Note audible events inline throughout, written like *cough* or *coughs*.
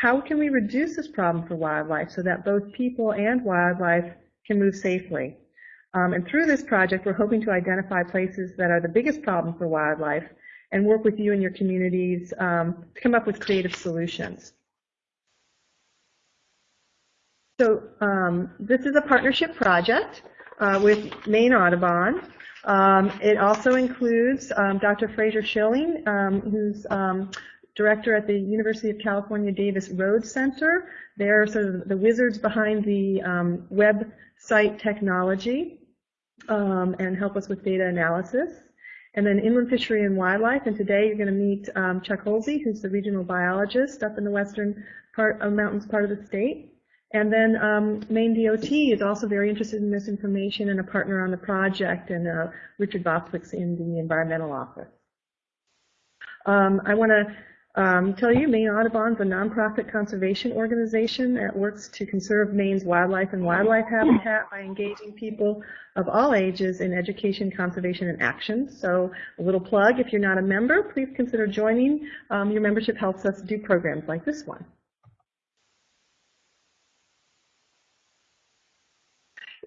how can we reduce this problem for wildlife so that both people and wildlife can move safely? Um, and through this project, we're hoping to identify places that are the biggest problem for wildlife and work with you and your communities um, to come up with creative solutions. So um, this is a partnership project uh, with Maine Audubon. Um, it also includes um, Dr. Fraser Shilling, um, who's um, director at the University of California Davis Road Center. They're sort of the wizards behind the um, website technology um, and help us with data analysis. And then Inland Fishery and Wildlife, and today you're going to meet um, Chuck Hulsey, who's the regional biologist up in the western part of mountains part of the state. And then um, Maine DOT is also very interested in this information and a partner on the project, and uh, Richard Bostwick's in the environmental office. Um, I want to um, tell you, Maine Audubon is a nonprofit conservation organization that works to conserve Maine's wildlife and wildlife habitat by engaging people of all ages in education, conservation, and action. So a little plug, if you're not a member, please consider joining. Um, your membership helps us do programs like this one.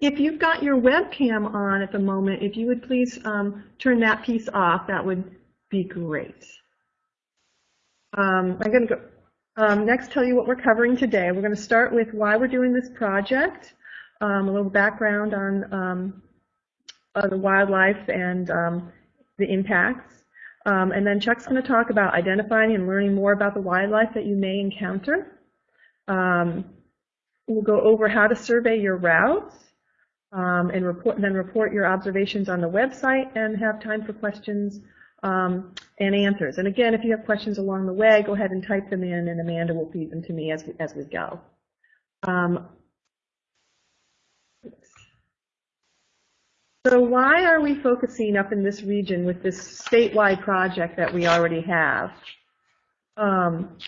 If you've got your webcam on at the moment, if you would please um, turn that piece off, that would be great. Um, I'm going to go um, next tell you what we're covering today. We're going to start with why we're doing this project, um, a little background on um, uh, the wildlife and um, the impacts. Um, and then Chuck's going to talk about identifying and learning more about the wildlife that you may encounter. we'll go over how to survey your routes and, report, and then report your observations on the website and have time for questions um, and answers. And again, if you have questions along the way, go ahead and type them in, and Amanda will feed them to me as we, as we go. Um, so why are we focusing up in this region with this statewide project that we already have? Um,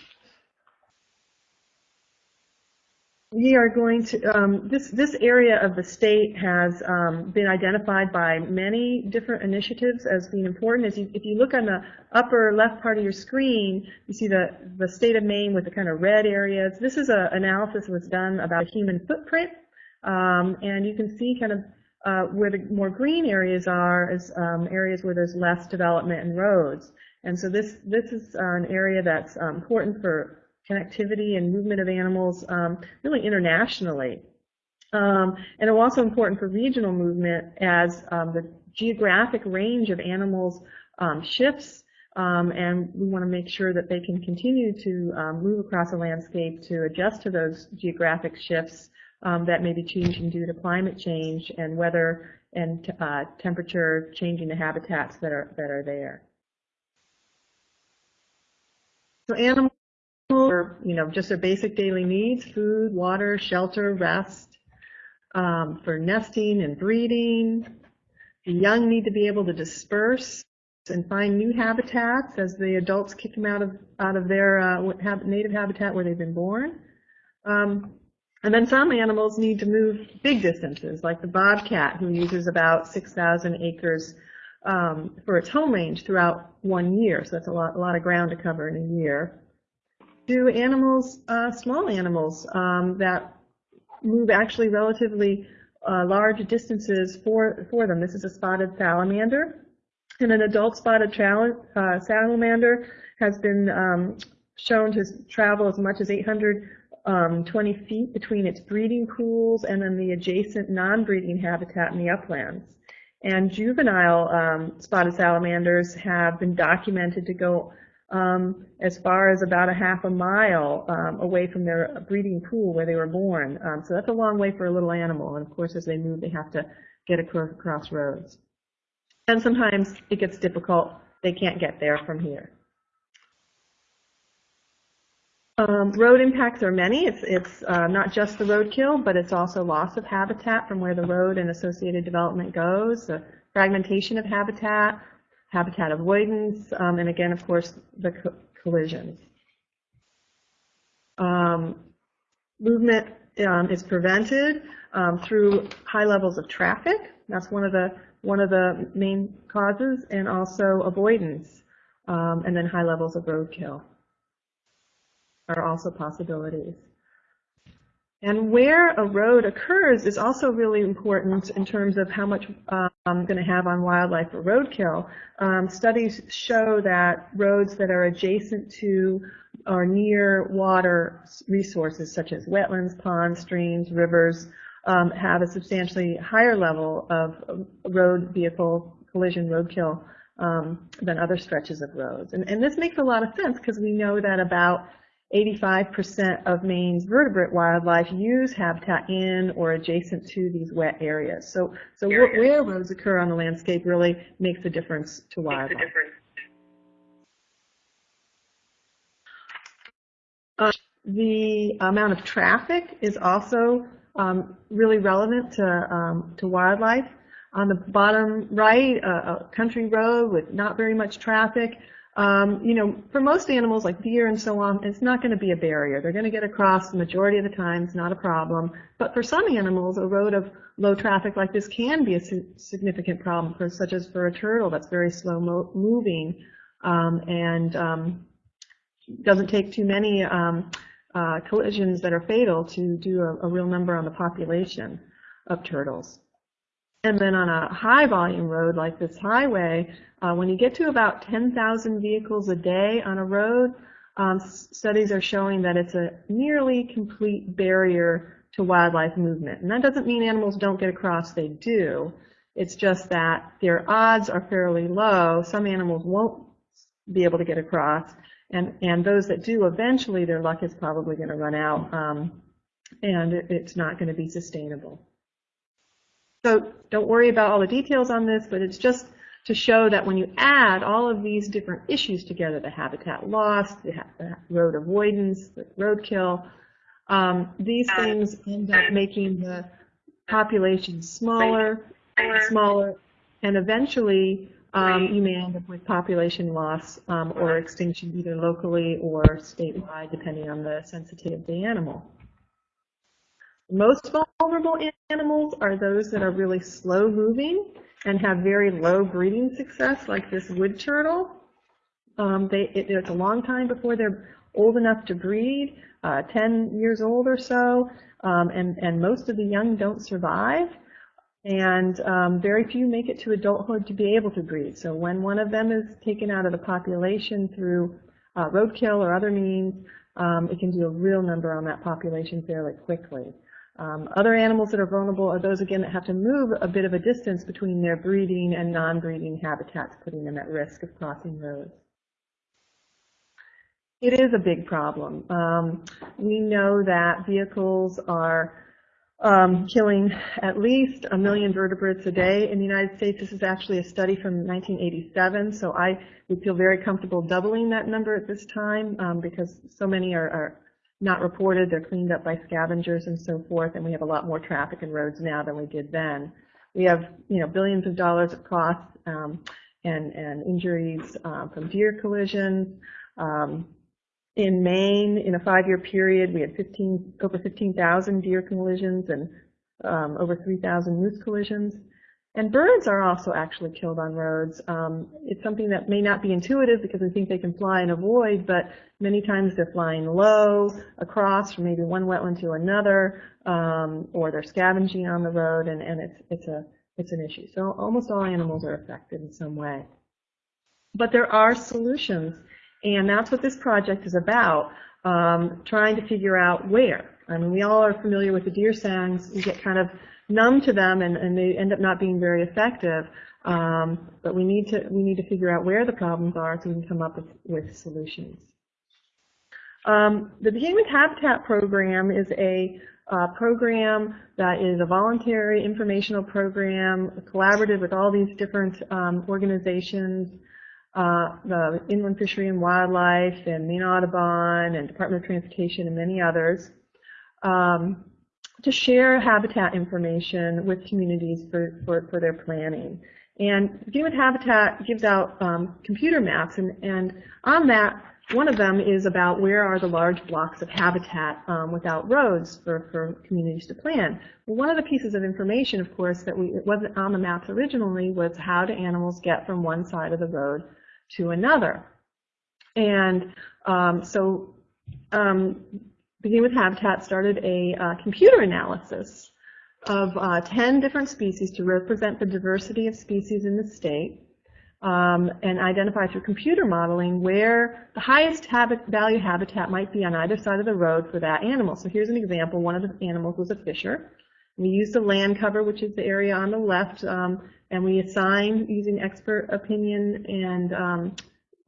we are going to, um, this, this area of the state has um, been identified by many different initiatives as being important. As you, if you look on the upper left part of your screen, you see the, the state of Maine with the kind of red areas. This is an analysis that was done about human footprint. Um, and you can see kind of uh, where the more green areas are as um, areas where there's less development and roads. And so this, this is an area that's um, important for connectivity and movement of animals um, really internationally. Um, and it's also important for regional movement as um, the geographic range of animals um, shifts um, and we want to make sure that they can continue to um, move across a landscape to adjust to those geographic shifts that may be changing due to climate change and weather and uh, temperature changing the habitats that are that are there. So animals for you know just their basic daily needs, food, water, shelter, rest, um, for nesting and breeding. The young need to be able to disperse and find new habitats as the adults kick them out of out of their uh, native habitat where they've been born. Um, and then some animals need to move big distances, like the bobcat, who uses about 6,000 acres um, for its home range throughout one year. So that's a lot, a lot of ground to cover in a year do animals, uh, small animals um, that move actually relatively uh, large distances for, for them. This is a spotted salamander. And an adult spotted uh, salamander has been um, shown to travel as much as 820 um, feet between its breeding pools and then the adjacent non-breeding habitat in the uplands. And juvenile um, spotted salamanders have been documented to go um, as far as about a half a mile um, away from their breeding pool where they were born. Um, so that's a long way for a little animal. And of course, as they move, they have to get across roads. And sometimes it gets difficult. They can't get there from here. Um, road impacts are many. It's, it's uh, not just the roadkill, but it's also loss of habitat from where the road and associated development goes, the fragmentation of habitat, habitat avoidance, um, and again, of course, the co collisions. Um, movement um, is prevented um, through high levels of traffic. That's one of the one of the main causes, and also avoidance, um, and then high levels of roadkill. are also possibilities. And where a road occurs is also really important in terms of how much um, I'm going to have on wildlife or roadkill. Um, studies show that roads that are adjacent to or near water resources such as wetlands, ponds, streams, rivers um, have a substantially higher level of road vehicle collision roadkill um, than other stretches of roads. And, and this makes a lot of sense because we know that about 85% of Maine's vertebrate wildlife use habitat in or adjacent to these wet areas. So, so where roads occur on the landscape really makes a difference to wildlife. Uh, the amount of traffic is also um, really relevant to, um, to wildlife. On the bottom right, a, a country road with not very much traffic um, you know, for most animals like deer and so on, it's not going to be a barrier. They're going to get across the majority of the time. It's not a problem. But for some animals, a road of low traffic like this can be a significant problem, for, such as for a turtle that's very slow mo moving um, and um, doesn't take too many um, uh, collisions that are fatal to do a, a real number on the population of turtles. And then on a high volume road like this highway, uh, when you get to about 10,000 vehicles a day on a road, um, studies are showing that it's a nearly complete barrier to wildlife movement. And that doesn't mean animals don't get across, they do. It's just that their odds are fairly low. Some animals won't be able to get across, and, and those that do, eventually their luck is probably going to run out, um, and it, it's not going to be sustainable. So don't worry about all the details on this, but it's just to show that when you add all of these different issues together, the habitat loss, the road avoidance, the roadkill, um, these things end up making the population smaller, and smaller, and eventually um, you may end up with population loss um, or extinction either locally or statewide, depending on the sensitivity of the animal. Most vulnerable animals are those that are really slow moving and have very low breeding success, like this wood turtle. Um, they, it, it's a long time before they're old enough to breed, uh, 10 years old or so, um, and, and most of the young don't survive. And um, very few make it to adulthood to be able to breed. So when one of them is taken out of the population through uh, roadkill or other means, um, it can do a real number on that population fairly quickly. Um, other animals that are vulnerable are those, again, that have to move a bit of a distance between their breeding and non-breeding habitats, putting them at risk of crossing roads. It is a big problem. Um, we know that vehicles are um, killing at least a million vertebrates a day in the United States. This is actually a study from 1987, so I would feel very comfortable doubling that number at this time um, because so many are, are not reported. They're cleaned up by scavengers and so forth, and we have a lot more traffic and roads now than we did then. We have, you know, billions of dollars of costs um, and, and injuries uh, from deer collisions. Um, in Maine, in a five-year period, we had 15, over 15,000 deer collisions and um, over 3,000 moose collisions. And birds are also actually killed on roads. Um, it's something that may not be intuitive because we think they can fly and avoid, but many times they're flying low across from maybe one wetland to another, um, or they're scavenging on the road, and, and it's, it's, a, it's an issue. So almost all animals are affected in some way. But there are solutions, and that's what this project is about, um, trying to figure out where. I mean, we all are familiar with the deer sounds. We get kind of numb to them and, and they end up not being very effective. Um, but we need to we need to figure out where the problems are so we can come up with, with solutions. Um, the with Habitat program is a uh, program that is a voluntary informational program, collaborative with all these different um, organizations, uh, the Inland Fishery and Wildlife and Maine Audubon and Department of Transportation and many others. Um, to share habitat information with communities for, for, for their planning. And Begin Habitat gives out um, computer maps, and, and on that, one of them is about where are the large blocks of habitat um, without roads for, for communities to plan. Well, one of the pieces of information, of course, that we, it wasn't on the maps originally was how do animals get from one side of the road to another. And um, so Beginning with Habitat started a uh, computer analysis of uh, 10 different species to represent the diversity of species in the state um, and identify through computer modeling where the highest habit, value habitat might be on either side of the road for that animal. So here's an example. One of the animals was a fisher. We used the land cover, which is the area on the left, um, and we assigned using expert opinion and um,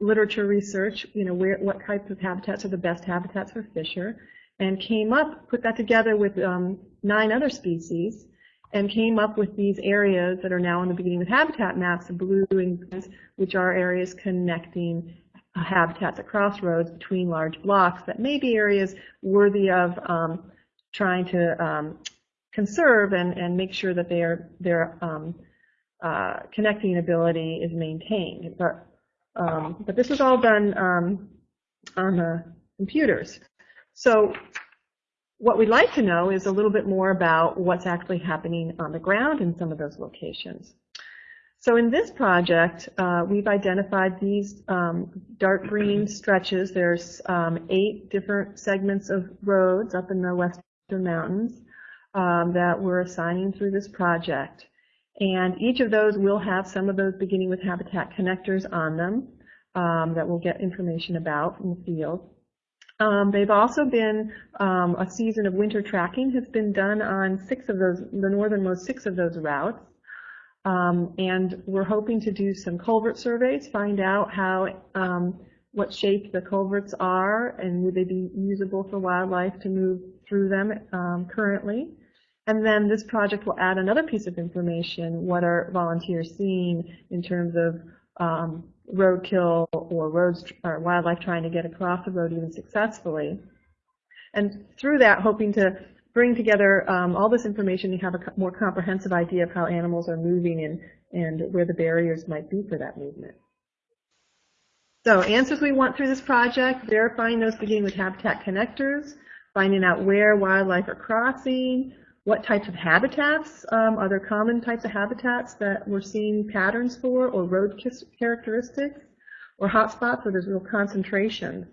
literature research, you know, where, what types of habitats are the best habitats for fisher, and came up, put that together with um, nine other species, and came up with these areas that are now in the beginning of habitat maps, the blue and greens, which are areas connecting habitats at crossroads between large blocks that may be areas worthy of um, trying to um, conserve and, and make sure that their, their um, uh, connecting ability is maintained. But, um, but this was all done um, on the computers. So what we'd like to know is a little bit more about what's actually happening on the ground in some of those locations. So in this project, uh, we've identified these um, dark green stretches. There's um, eight different segments of roads up in the western mountains um, that we're assigning through this project. And each of those will have some of those beginning with habitat connectors on them um, that we'll get information about from the field. Um, they've also been, um, a season of winter tracking has been done on six of those, the northernmost six of those routes. Um, and we're hoping to do some culvert surveys, find out how, um, what shape the culverts are and would they be usable for wildlife to move through them um, currently. And then this project will add another piece of information, what are volunteers seeing in terms of um, roadkill or roads or wildlife trying to get across the road even successfully. And through that, hoping to bring together um, all this information and have a more comprehensive idea of how animals are moving and, and where the barriers might be for that movement. So answers we want through this project, verifying those beginning with habitat connectors, finding out where wildlife are crossing, what types of habitats um, are there common types of habitats that we're seeing patterns for or road characteristics or hotspots where there's real concentration.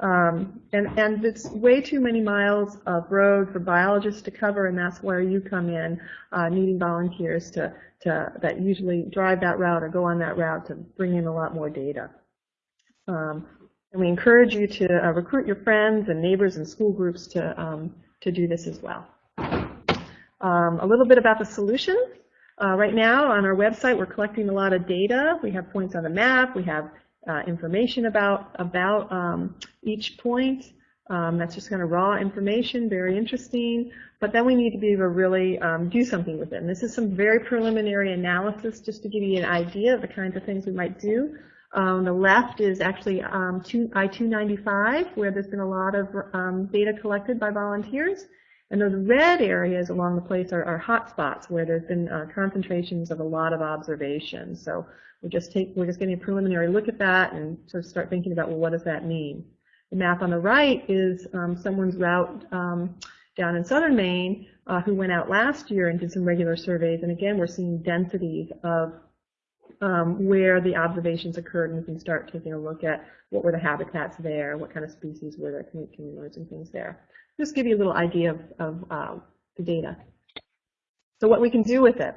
Um, and, and it's way too many miles of road for biologists to cover, and that's where you come in, uh, needing volunteers to, to that usually drive that route or go on that route to bring in a lot more data. Um, and we encourage you to uh, recruit your friends and neighbors and school groups to, um, to do this as well. Um, a little bit about the solution. Uh, right now on our website, we're collecting a lot of data. We have points on the map. We have uh, information about, about um, each point. Um, that's just kind of raw information, very interesting. But then we need to be able to really um, do something with it. And this is some very preliminary analysis just to give you an idea of the kinds of things we might do. On the left is actually um, I-295, where there's been a lot of um, data collected by volunteers. And those red areas along the place are, are hot spots where there's been uh, concentrations of a lot of observations. So we're just, take, we're just getting a preliminary look at that and sort of start thinking about, well, what does that mean? The map on the right is um, someone's route um, down in southern Maine uh, who went out last year and did some regular surveys. And again, we're seeing densities of um, where the observations occurred, and we can start taking a look at what were the habitats there, what kind of species were there, communities and things there just give you a little idea of, of uh, the data. So what we can do with it.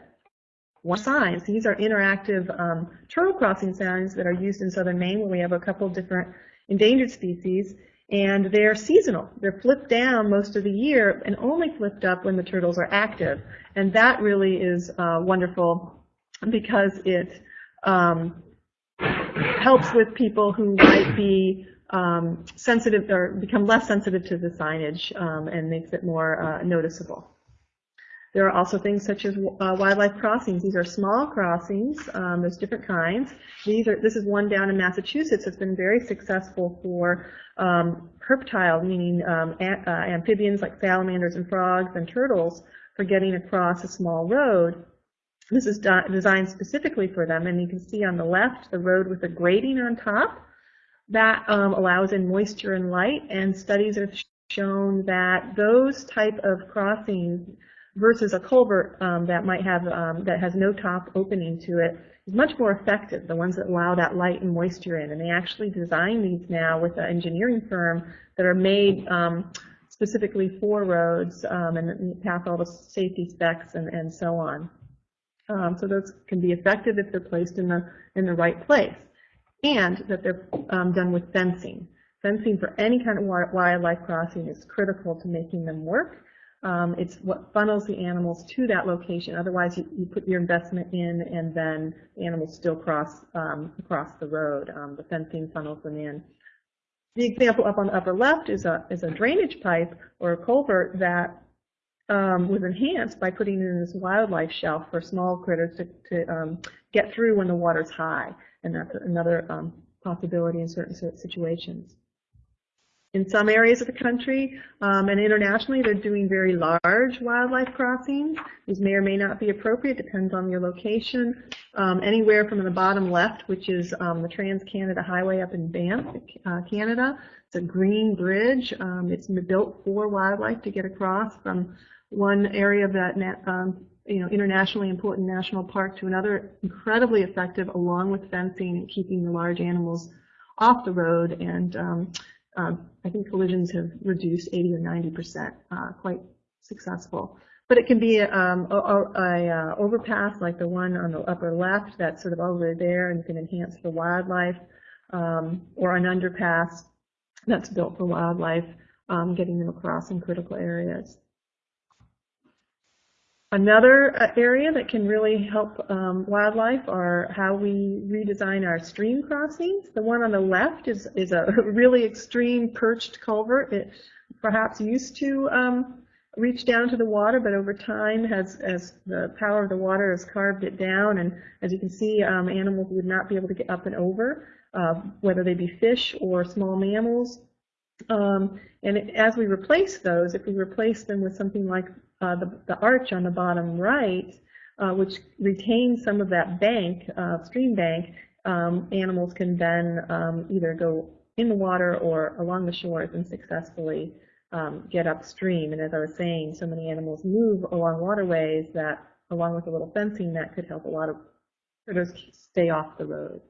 One signs, these are interactive um, turtle crossing signs that are used in southern Maine where we have a couple different endangered species and they're seasonal. They're flipped down most of the year and only flipped up when the turtles are active. And that really is uh, wonderful because it um, helps with people who might be um, sensitive or become less sensitive to the signage um, and makes it more uh, noticeable. There are also things such as uh, wildlife crossings. These are small crossings. Um, there's different kinds. These are. This is one down in Massachusetts that's been very successful for um, meaning um, uh, amphibians like salamanders and frogs and turtles, for getting across a small road. This is designed specifically for them, and you can see on the left the road with a grating on top. That um, allows in moisture and light, and studies have shown that those type of crossings versus a culvert um, that might have um, that has no top opening to it is much more effective, the ones that allow that light and moisture in. And they actually design these now with an engineering firm that are made um, specifically for roads um, and pass all the safety specs and, and so on. Um, so those can be effective if they're placed in the, in the right place and that they're um, done with fencing. Fencing for any kind of wildlife crossing is critical to making them work. Um, it's what funnels the animals to that location. Otherwise, you, you, put your investment in, and then the animals still cross um, across the road. Um, the fencing funnels them in. The example up on the upper left is a is a drainage pipe or a culvert that um, was enhanced by putting in this wildlife shelf for small critters to, to um, get through when the water's high, and that's another um, possibility in certain situations in some areas of the country um, and internationally, they're doing very large wildlife crossings. These may or may not be appropriate, depends on your location. Um, anywhere from the bottom left, which is um, the Trans-Canada Highway up in Banff, uh, Canada. It's a green bridge. Um, it's built for wildlife to get across from one area of that um, you know, internationally important national park to another, incredibly effective along with fencing and keeping the large animals off the road and um, um, I think collisions have reduced 80 or 90 percent, uh, quite successful. But it can be um, a, a, a, uh, overpass like the one on the upper left that's sort of over there and can enhance for wildlife, um, or an underpass that's built for wildlife, um, getting them across in critical areas. Another uh, area that can really help um, wildlife are how we redesign our stream crossings. The one on the left is, is a *laughs* really extreme perched culvert. It perhaps used to um, reach down to the water, but over time, has, as the power of the water has carved it down, and as you can see, um, animals would not be able to get up and over, uh, whether they be fish or small mammals. Um, and it, as we replace those, if we replace them with something like uh, the, the arch on the bottom right, uh, which retains some of that bank, uh, stream bank, um, animals can then um, either go in the water or along the shores and successfully um, get upstream. And as I was saying, so many animals move along waterways that, along with a little fencing, that could help a lot of critters stay off the roads.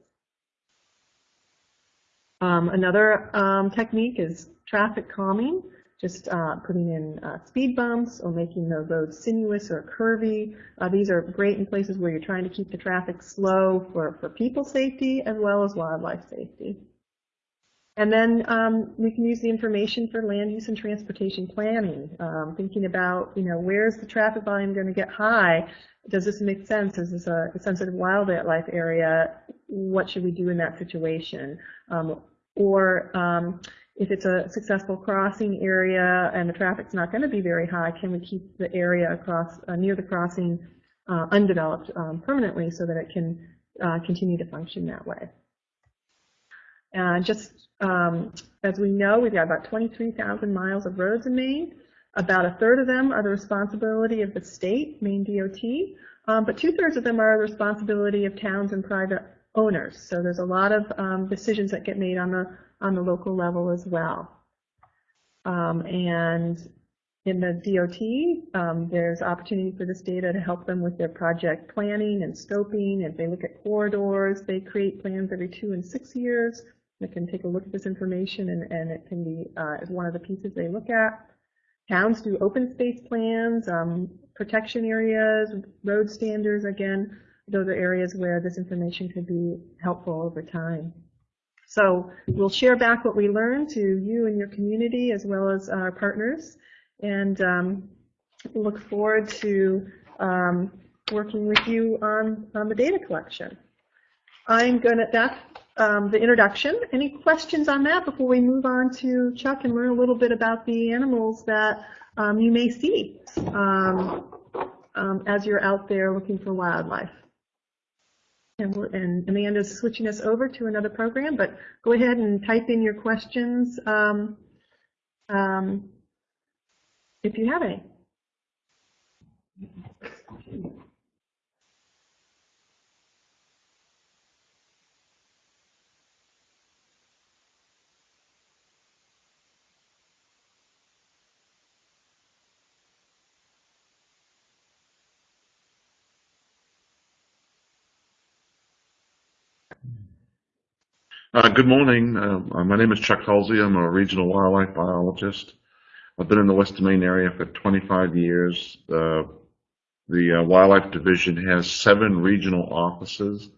Um, another um, technique is traffic calming just uh, putting in uh, speed bumps or making the roads sinuous or curvy. Uh, these are great in places where you're trying to keep the traffic slow for, for people safety as well as wildlife safety. And then um, we can use the information for land use and transportation planning, um, thinking about, you know, where's the traffic volume going to get high? Does this make sense? Is this a, a sensitive wildlife area? What should we do in that situation? Um, or um, if it's a successful crossing area and the traffic's not going to be very high, can we keep the area across uh, near the crossing uh, undeveloped um, permanently so that it can uh, continue to function that way? And just um, as we know, we've got about 23,000 miles of roads in Maine. About a third of them are the responsibility of the state, Maine DOT, um, but two-thirds of them are the responsibility of towns and private owners. So there's a lot of um, decisions that get made on the on the local level as well. Um, and in the DOT, um, there's opportunity for this data to help them with their project planning and scoping. If they look at corridors, they create plans every two and six years. They can take a look at this information and, and it can be uh, one of the pieces they look at. Towns do open space plans, um, protection areas, road standards, again, those are areas where this information could be helpful over time. So we'll share back what we learned to you and your community as well as our partners and um, look forward to um, working with you on, on the data collection. I'm going to, that's um, the introduction. Any questions on that before we move on to Chuck and learn a little bit about the animals that um, you may see um, um, as you're out there looking for wildlife? And, and, Amanda's switching us over to another program, but go ahead and type in your questions um, um, if you have any. Uh, good morning. Uh, my name is Chuck Hulsey. I'm a regional wildlife biologist. I've been in the West Maine area for 25 years. Uh, the uh, Wildlife Division has seven regional offices,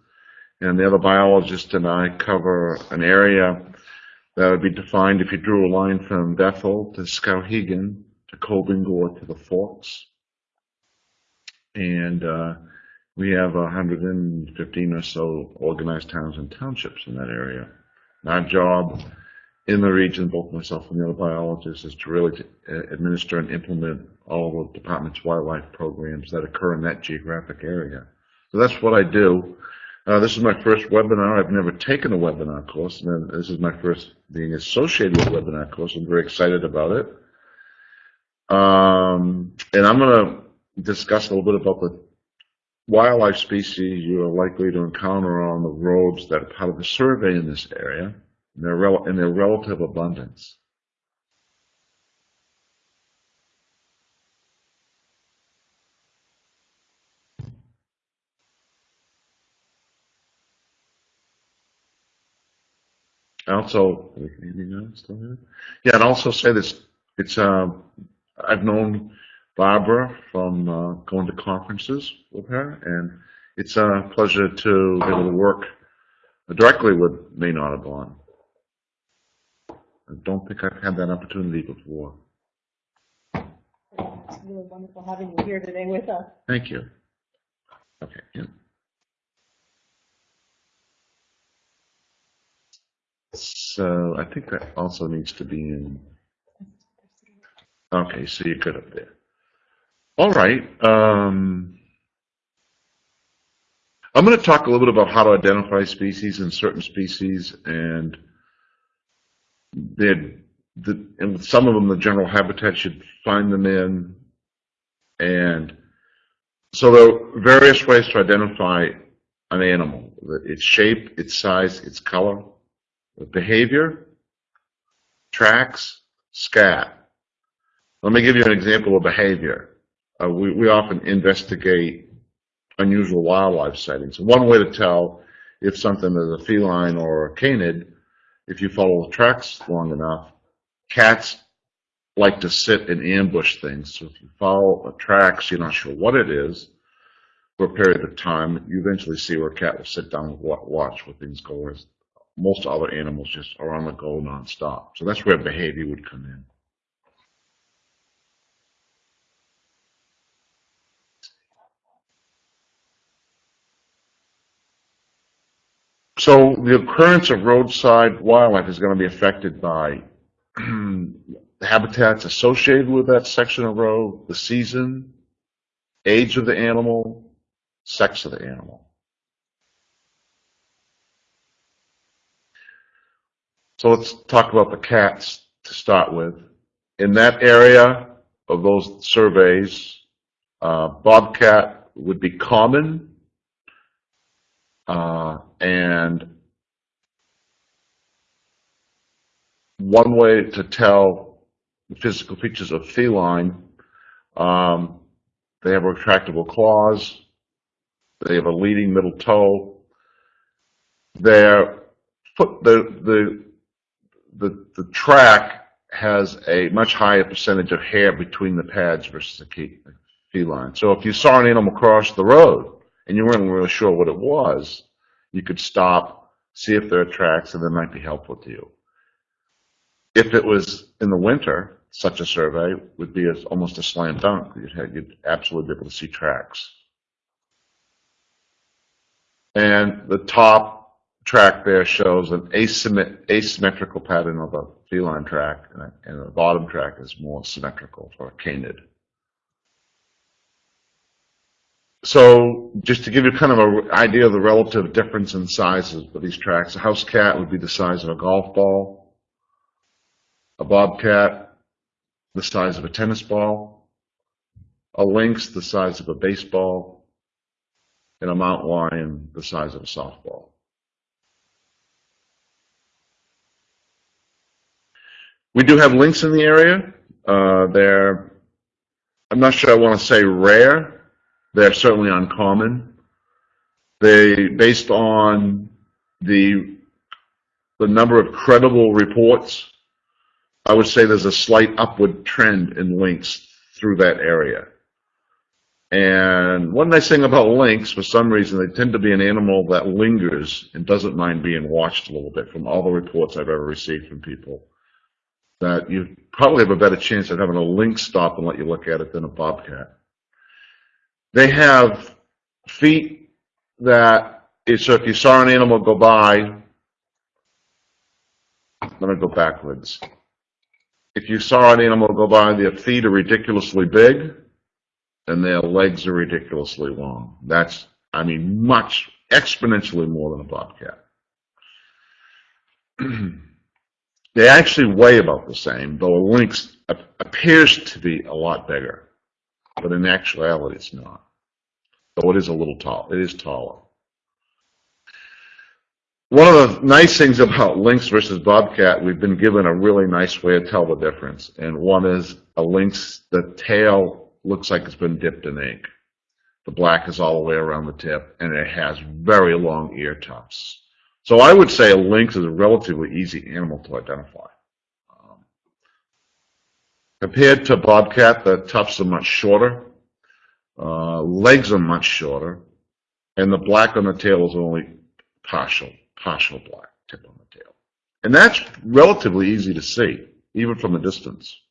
and the other biologist and I cover an area that would be defined if you drew a line from Bethel to Skowhegan to Coburn Gore to the Forks. And uh, we have 115 or so organized towns and townships in that area. our job in the region, both myself and the other biologists, is to really administer and implement all of the department's wildlife programs that occur in that geographic area. So that's what I do. Uh, this is my first webinar. I've never taken a webinar course, and this is my first being associated with a webinar course. I'm very excited about it. Um, and I'm going to discuss a little bit about the wildlife species you are likely to encounter on the roads that are part of the survey in this area and their, rel their relative abundance. Also, still here? Yeah, and also say this. It's uh, I've known Barbara from uh, going to conferences with her, and it's a pleasure to be able to work directly with Maine Audubon. I don't think I've had that opportunity before. It's really wonderful having you here today with us. Thank you. Okay. Yeah. So I think that also needs to be in. Okay, so you're good up there. All right. Um, I'm going to talk a little bit about how to identify species and certain species and the, and some of them the general habitat should find them in. And so there are various ways to identify an animal, its shape, its size, its color, behavior, tracks, scat. Let me give you an example of behavior. Uh, we, we often investigate unusual wildlife sightings. One way to tell if something is a feline or a canid if you follow the tracks long enough, cats like to sit and ambush things. So if you follow the tracks, you're not sure what it is for a period of time, you eventually see where a cat will sit down and watch where things go, whereas most other animals just are on the go nonstop. So that's where behavior would come in. So the occurrence of roadside wildlife is going to be affected by *clears throat* habitats associated with that section of road, the season, age of the animal, sex of the animal. So let's talk about the cats to start with. In that area of those surveys, uh, bobcat would be common uh, and one way to tell the physical features of feline, um, they have retractable claws, they have a leading middle toe, their foot, the, the, the, the track has a much higher percentage of hair between the pads versus a feline. So if you saw an animal cross the road, and you weren't really sure what it was, you could stop, see if there are tracks, and that might be helpful to you. If it was in the winter, such a survey would be almost a slam dunk. You'd, have, you'd absolutely be able to see tracks. And the top track there shows an asymmetrical pattern of a feline track, and, and the bottom track is more symmetrical for a canid. So just to give you kind of an idea of the relative difference in sizes of these tracks, a house cat would be the size of a golf ball, a bobcat the size of a tennis ball, a lynx the size of a baseball, and a mountain lion the size of a softball. We do have lynx in the area. Uh, they're, I'm not sure I want to say rare, they're certainly uncommon. They, based on the the number of credible reports, I would say there's a slight upward trend in lynx through that area. And one nice thing about lynx, for some reason, they tend to be an animal that lingers and doesn't mind being watched a little bit from all the reports I've ever received from people. That you probably have a better chance of having a lynx stop and let you look at it than a bobcat. They have feet that, so if you saw an animal go by, let me go backwards. If you saw an animal go by, their feet are ridiculously big and their legs are ridiculously long. That's, I mean, much, exponentially more than a bobcat. *clears throat* they actually weigh about the same, though a lynx appears to be a lot bigger, but in actuality it's not. Though it is a little tall, it is taller. One of the nice things about lynx versus bobcat, we've been given a really nice way to tell the difference. And one is a lynx, the tail looks like it's been dipped in ink. The black is all the way around the tip, and it has very long ear tufts. So I would say a lynx is a relatively easy animal to identify. Compared to bobcat, the tufts are much shorter. Uh, legs are much shorter, and the black on the tail is only partial, partial black tip on the tail. And that's relatively easy to see, even from a distance.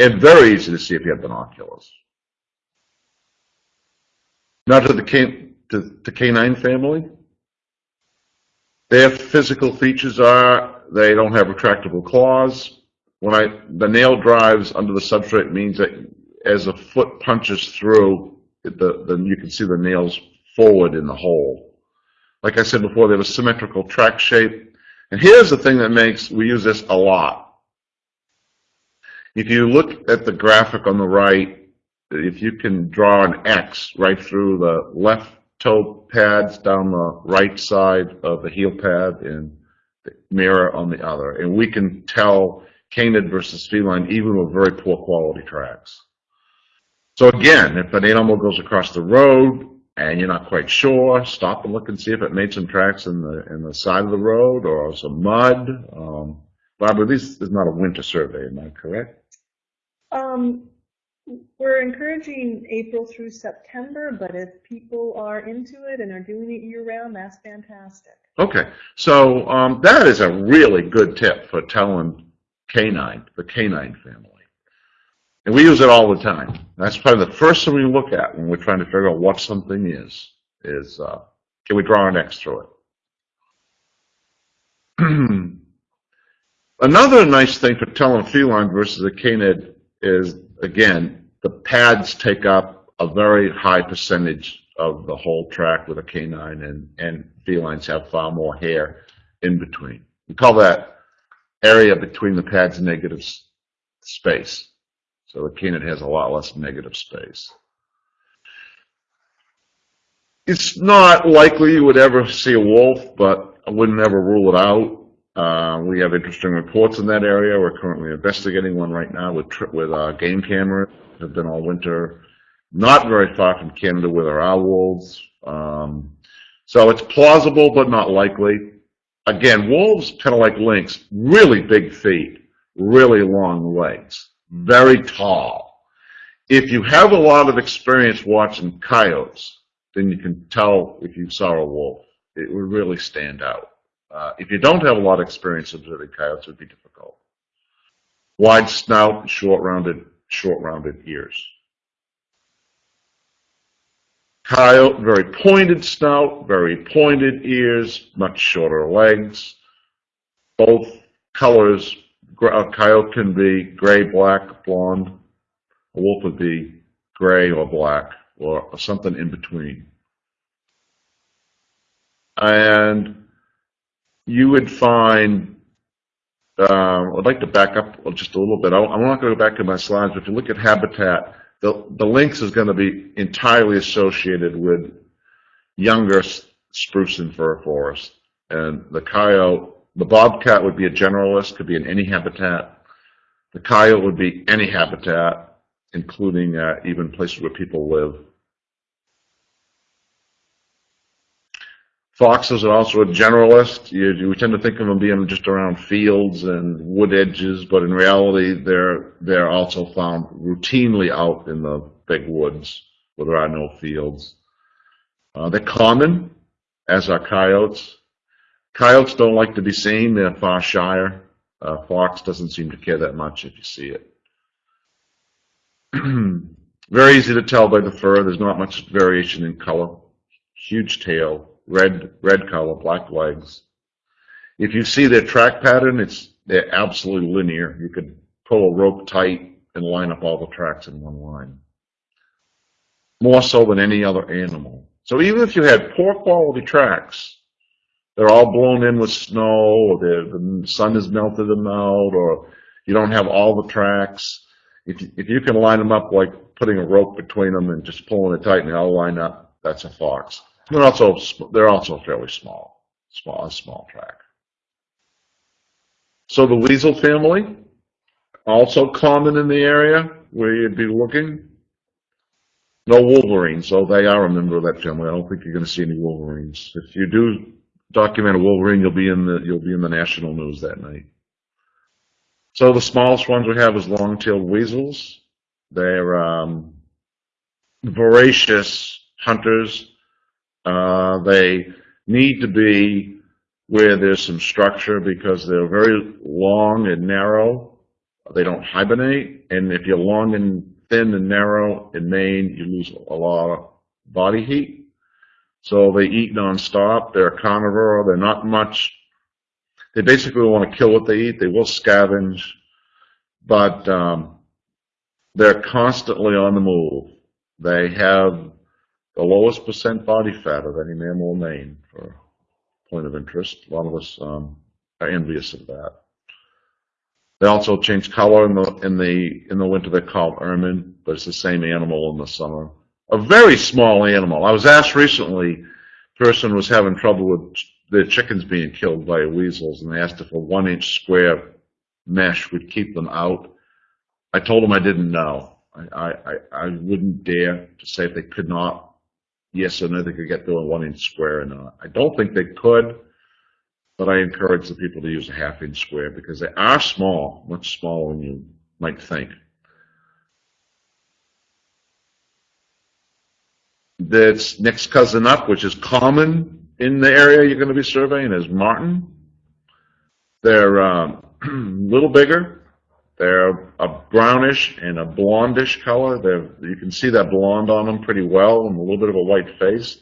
And very easy to see if you have binoculars. Now to the, can, to, to canine family. Their physical features are they don't have retractable claws. When I the nail drives under the substrate means that as a foot punches through, the, then you can see the nails forward in the hole. Like I said before, they have a symmetrical track shape. And here's the thing that makes, we use this a lot. If you look at the graphic on the right, if you can draw an X right through the left toe pads down the right side of the heel pad and the mirror on the other. And we can tell canid versus feline even with very poor quality tracks. So again, if an animal goes across the road and you're not quite sure, stop and look and see if it made some tracks in the in the side of the road or some mud. Um, Barbara, this is not a winter survey, am I correct? Um, we're encouraging April through September, but if people are into it and are doing it year round, that's fantastic. Okay, so um, that is a really good tip for telling canine, the canine family. And we use it all the time. That's probably the first thing we look at when we're trying to figure out what something is, is uh, can we draw an X through it? *clears throat* Another nice thing for telling feline versus a canid is, again, the pads take up a very high percentage of the whole track with a canine, and, and felines have far more hair in between. We call that area between the pads negative space. So the canid has a lot less negative space. It's not likely you would ever see a wolf, but I wouldn't ever rule it out. Uh, we have interesting reports in that area. We're currently investigating one right now with with uh, game cameras. Have been all winter, not very far from Canada where there are wolves. Um, so it's plausible, but not likely. Again, wolves, kind of like lynx, really big feet, really long legs, very tall. If you have a lot of experience watching coyotes, then you can tell if you saw a wolf. It would really stand out. Uh, if you don't have a lot of experience observing coyotes, it would be difficult. Wide snout, short rounded, short rounded ears. Coyote, very pointed snout, very pointed ears, much shorter legs. Both colors, a coyote can be gray, black, blonde. A wolf would be gray or black or something in between. And you would find, uh, I'd like to back up just a little bit. I, am not going to go back to my slides, but if you look at habitat, the, the lynx is going to be entirely associated with younger spruce and fir forest. And the coyote, the bobcat would be a generalist, could be in any habitat. The coyote would be any habitat, including uh, even places where people live. Foxes are also a generalist. You, you tend to think of them being just around fields and wood edges, but in reality, they're, they're also found routinely out in the big woods where there are no fields. Uh, they're common, as are coyotes. Coyotes don't like to be seen. They're far shyer. Uh, fox doesn't seem to care that much if you see it. *clears throat* Very easy to tell by the fur. There's not much variation in color. Huge tail, red red color, black legs. If you see their track pattern, it's they're absolutely linear. You could pull a rope tight and line up all the tracks in one line. More so than any other animal. So even if you had poor quality tracks, they're all blown in with snow, or the sun has melted them out, or you don't have all the tracks. If you, if you can line them up like putting a rope between them and just pulling it tight and they all line up, that's a fox. They're also they're also fairly small, small a small track. So the weasel family, also common in the area where you'd be looking. No wolverines, so they are a member of that family. I don't think you're going to see any wolverines. If you do document a wolverine, you'll be in the you'll be in the national news that night. So the smallest ones we have is long-tailed weasels. They're um, voracious hunters. Uh, they need to be where there's some structure because they're very long and narrow. They don't hibernate. And if you're long and thin and narrow in Maine, you lose a lot of body heat. So they eat nonstop. They're carnivore. They're not much. They basically want to kill what they eat. They will scavenge, but um, they're constantly on the move. They have the lowest percent body fat of any mammal Maine, for point of interest. A lot of us um, are envious of that. They also change color in the in the in the winter. They're called ermine, but it's the same animal in the summer. A very small animal. I was asked recently, a person was having trouble with their chickens being killed by weasels, and they asked if a one-inch square mesh would keep them out. I told them I didn't know. I, I, I wouldn't dare to say if they could not, yes or no, they could get through a one inch square or not. I don't think they could, but I encourage the people to use a half inch square because they are small, much smaller than you might think. That's next cousin up, which is common in the area you're going to be surveying, is marten. They're um, a *clears throat* little bigger, they're a brownish and a blondish color. They're, you can see that blonde on them pretty well and a little bit of a white face.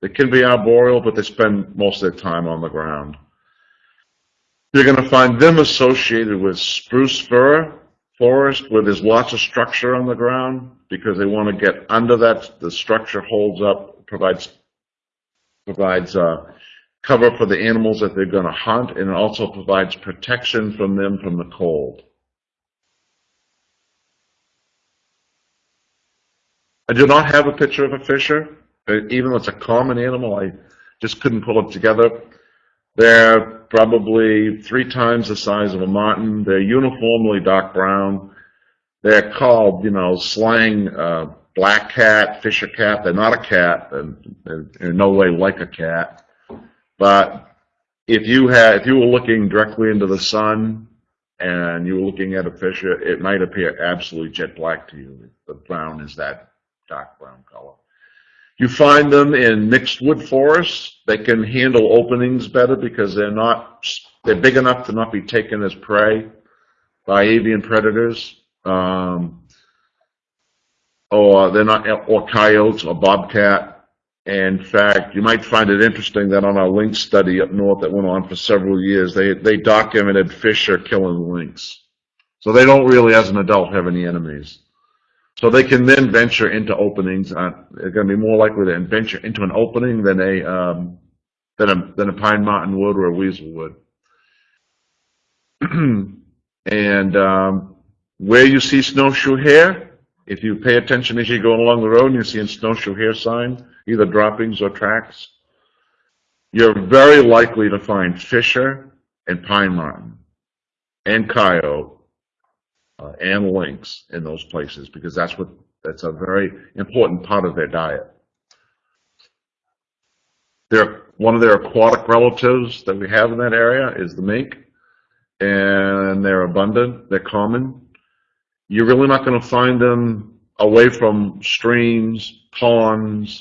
They can be arboreal, but they spend most of their time on the ground. You're going to find them associated with spruce fir forest where there's lots of structure on the ground because they want to get under that. The structure holds up, provides provides uh, cover for the animals that they're going to hunt, and also provides protection from them from the cold. I do not have a picture of a fisher, even though it's a common animal. I just couldn't pull it together. They're probably three times the size of a marten. They're uniformly dark brown. They're called, you know, slang uh, black cat, fisher cat. They're not a cat, and they're in no way like a cat. But if you had, if you were looking directly into the sun and you were looking at a fisher, it might appear absolutely jet black to you. The brown is that dark brown color. You find them in mixed wood forests. They can handle openings better because they're not, they're big enough to not be taken as prey by avian predators. Um, or they're not, or coyotes or bobcat. In fact, you might find it interesting that on our lynx study up north that went on for several years, they, they documented fisher killing lynx. So they don't really, as an adult, have any enemies. So they can then venture into openings. Uh, they're going to be more likely to venture into an opening than a um, than a than a pine marten would or a weasel would. *clears throat* and um, where you see snowshoe hare, if you pay attention as you're going along the road and you see a snowshoe hare sign, either droppings or tracks, you're very likely to find fisher and pine marten and coyote uh, and lynx in those places because that's what that's a very important part of their diet. One of their aquatic relatives that we have in that area is the mink. And they're abundant, they're common. You're really not gonna find them away from streams, ponds,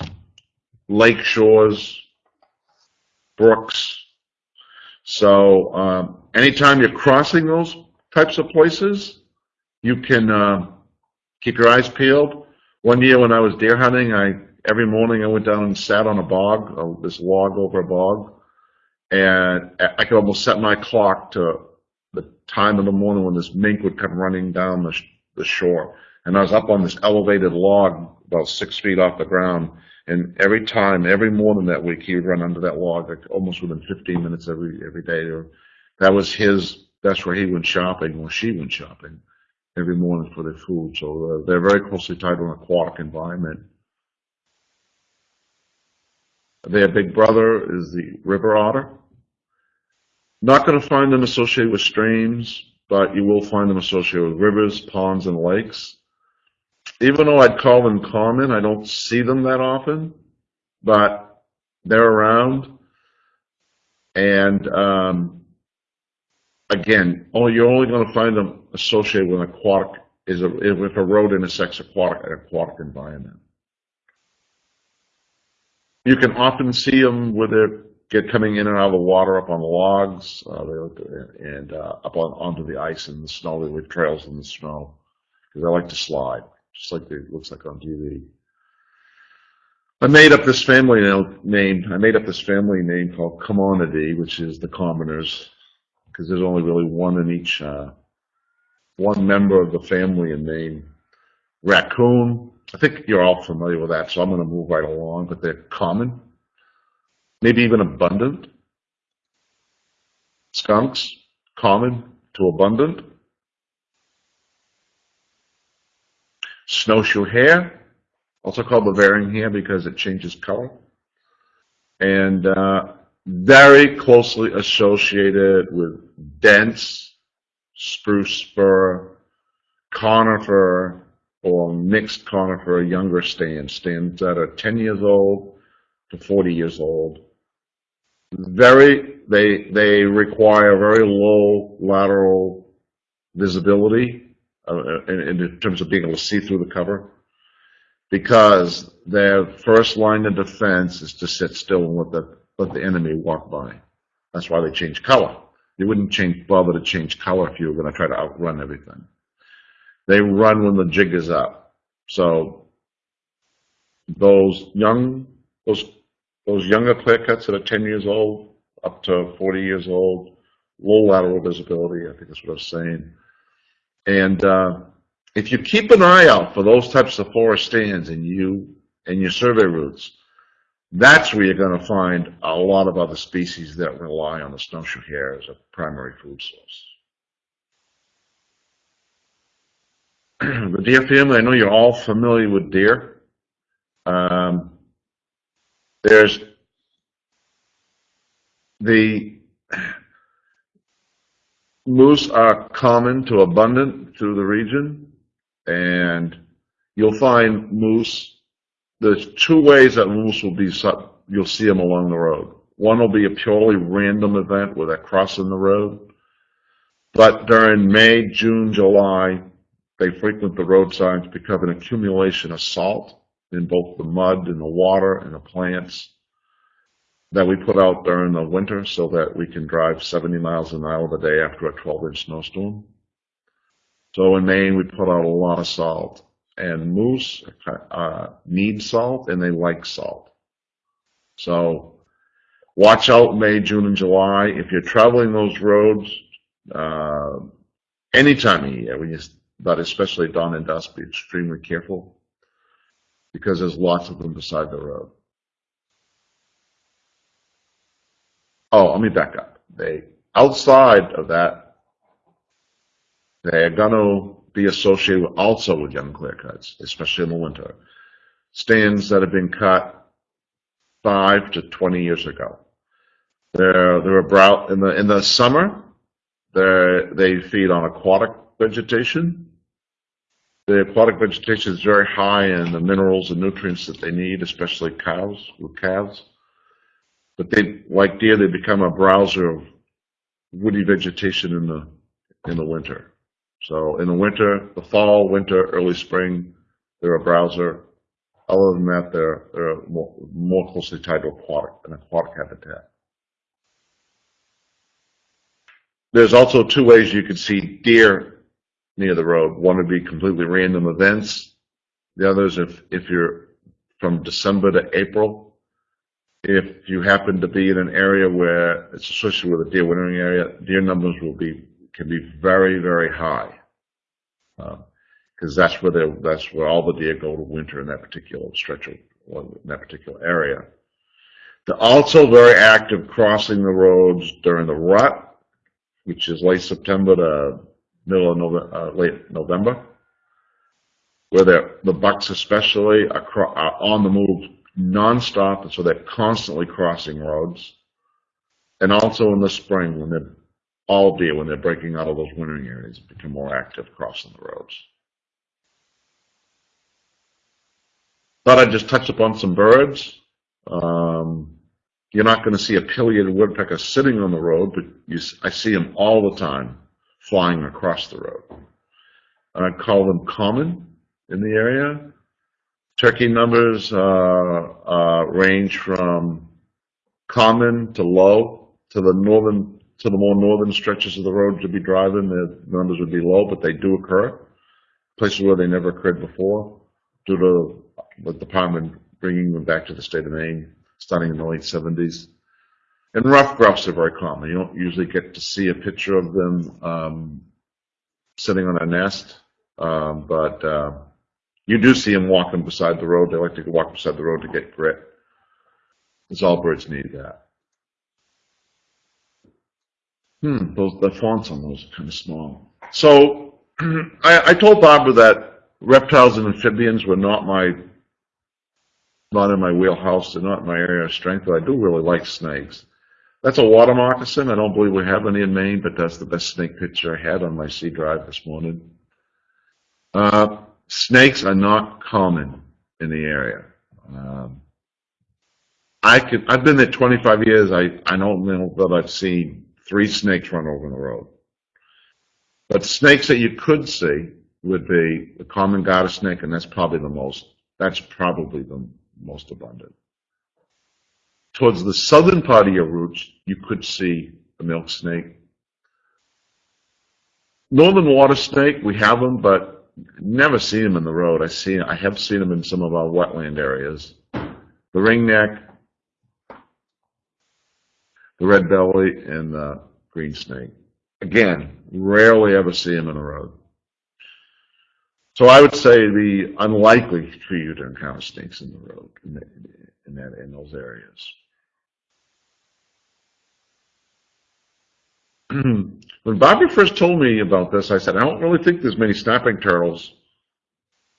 lake shores, brooks. So, um, anytime you're crossing those types of places, you can, uh, keep your eyes peeled. One year when I was deer hunting, I, every morning I went down and sat on a bog, uh, this log over a bog. And I could almost set my clock to the time of the morning when this mink would come running down the, sh- the shore. And I was up on this elevated log about six feet off the ground. And every time, every morning that week, he would run under that log, like almost within 15 minutes every, every day. That was his, that's where he went shopping or she went shopping every morning for their food. So uh, they're very closely tied to an aquatic environment. Their big brother is the river otter. Not going to find them associated with streams, but you will find them associated with rivers, ponds, and lakes. Even though I'd call them common, I don't see them that often, but they're around. And um, again, oh, you're only going to find them associated with an aquatic, is a, if a road intersects aquatic, an aquatic environment. You can often see them where they're get coming in and out of the water up on the logs, uh, and uh, up on onto the ice and the snow. They leave trails in the snow because I like to slide, just like it looks like on TV. I made up this family name. I made up this family name called Commonidae, which is the commoners, because there's only really one in each, uh, one member of the family in Maine. Raccoon. I think you're all familiar with that, so I'm going to move right along. But they're common maybe even abundant. Skunks, common to abundant. Snowshoe hare, also called varying hare because it changes color. And uh, very closely associated with dense spruce fir, conifer, or mixed conifer younger stands, stands that are 10 years old to 40 years old. Very, they, they require very low lateral visibility uh, in, in terms of being able to see through the cover because their first line of defense is to sit still and let the, let the enemy walk by. That's why they change color. You wouldn't change, bother to change color if you were going to try to outrun everything. They run when the jig is up. So those young, those those younger clear cuts that are 10 years old up to 40 years old, low lateral visibility, I think that's what I was saying. And uh, if you keep an eye out for those types of forest stands and you and your survey routes, that's where you're going to find a lot of other species that rely on the snowshoe hare as a primary food source. *clears throat* the deer family, I know you're all familiar with deer. Um, there's the moose are common to abundant through the region, and you'll find moose. There's two ways that moose will be. set. You'll see them along the road. One will be a purely random event where they're crossing the road, but during May, June, July, they frequent the roadsides because of an accumulation of salt in both the mud and the water and the plants that we put out during the winter so that we can drive 70 miles an hour a day after a 12 inch snowstorm. So in Maine, we put out a lot of salt and moose uh, need salt and they like salt. So watch out May, June, and July. If you're traveling those roads, uh, any time of year, when you, but especially dawn and dusk, be extremely careful because there's lots of them beside the road. Oh, let me back up. They outside of that, they're going to be associated also with young clear cuts, especially in the winter. Stands that have been cut five to 20 years ago. They're, they're about, in the, in the summer, they they feed on aquatic vegetation. The aquatic vegetation is very high in the minerals and nutrients that they need, especially cows with calves. But they, like deer, they become a browser of woody vegetation in the, in the winter. So in the winter, the fall, winter, early spring, they're a browser. Other than that, they're, they're more, more closely tied to aquatic, an aquatic habitat. There's also two ways you can see deer near the road. One would be completely random events. The other is if, if you're from December to April, if you happen to be in an area where it's associated with a deer wintering area, deer numbers will be, can be very, very high. Because that's where they, that's where all the deer go to winter in that particular stretch of, in that particular area. They're also very active crossing the roads during the rut, which is late September to middle of November, uh, late November, where the bucks especially are, are on the move nonstop, and so they're constantly crossing roads. And also in the spring, when they're all deer, when they're breaking out of those wintering areas, and become more active crossing the roads. Thought I'd just touch upon some birds. Um, you're not going to see a pileated woodpecker sitting on the road, but you, I see them all the time flying across the road. I call them common in the area. Turkey numbers uh, uh, range from common to low to the northern to the more northern stretches of the road to be driving. The numbers would be low, but they do occur. Places where they never occurred before, due to the department bringing them back to the state of Maine, starting in the late 70s. And ruffed grouse are very common. You don't usually get to see a picture of them um, sitting on a nest, um, but uh, you do see them walking beside the road. They like to walk beside the road to get grit. Because all birds need that. Hmm, those, the fonts on those are kind of small. So *clears throat* I, I told Barbara that reptiles and amphibians were not my, not in my wheelhouse. They're not my area of strength, but I do really like snakes. That's a water moccasin. I don't believe we have any in Maine, but that's the best snake picture I had on my C drive this morning. Uh, snakes are not common in the area. Um, I could, I've been there 25 years. I, I don't know that I've seen three snakes run over in the road. But snakes that you could see would be the common garter snake, and that's probably the most, that's probably the most abundant. Towards the southern part of your routes, you could see the milk snake. Northern water snake, we have them, but never see them in the road. I see, I have seen them in some of our wetland areas. The ringneck, the red belly, and the green snake. Again, rarely ever see them in the road. So I would say the unlikely for you to encounter snakes in the road in, in, that, in those areas. *clears throat* when Bobby first told me about this, I said, I don't really think there's many snapping turtles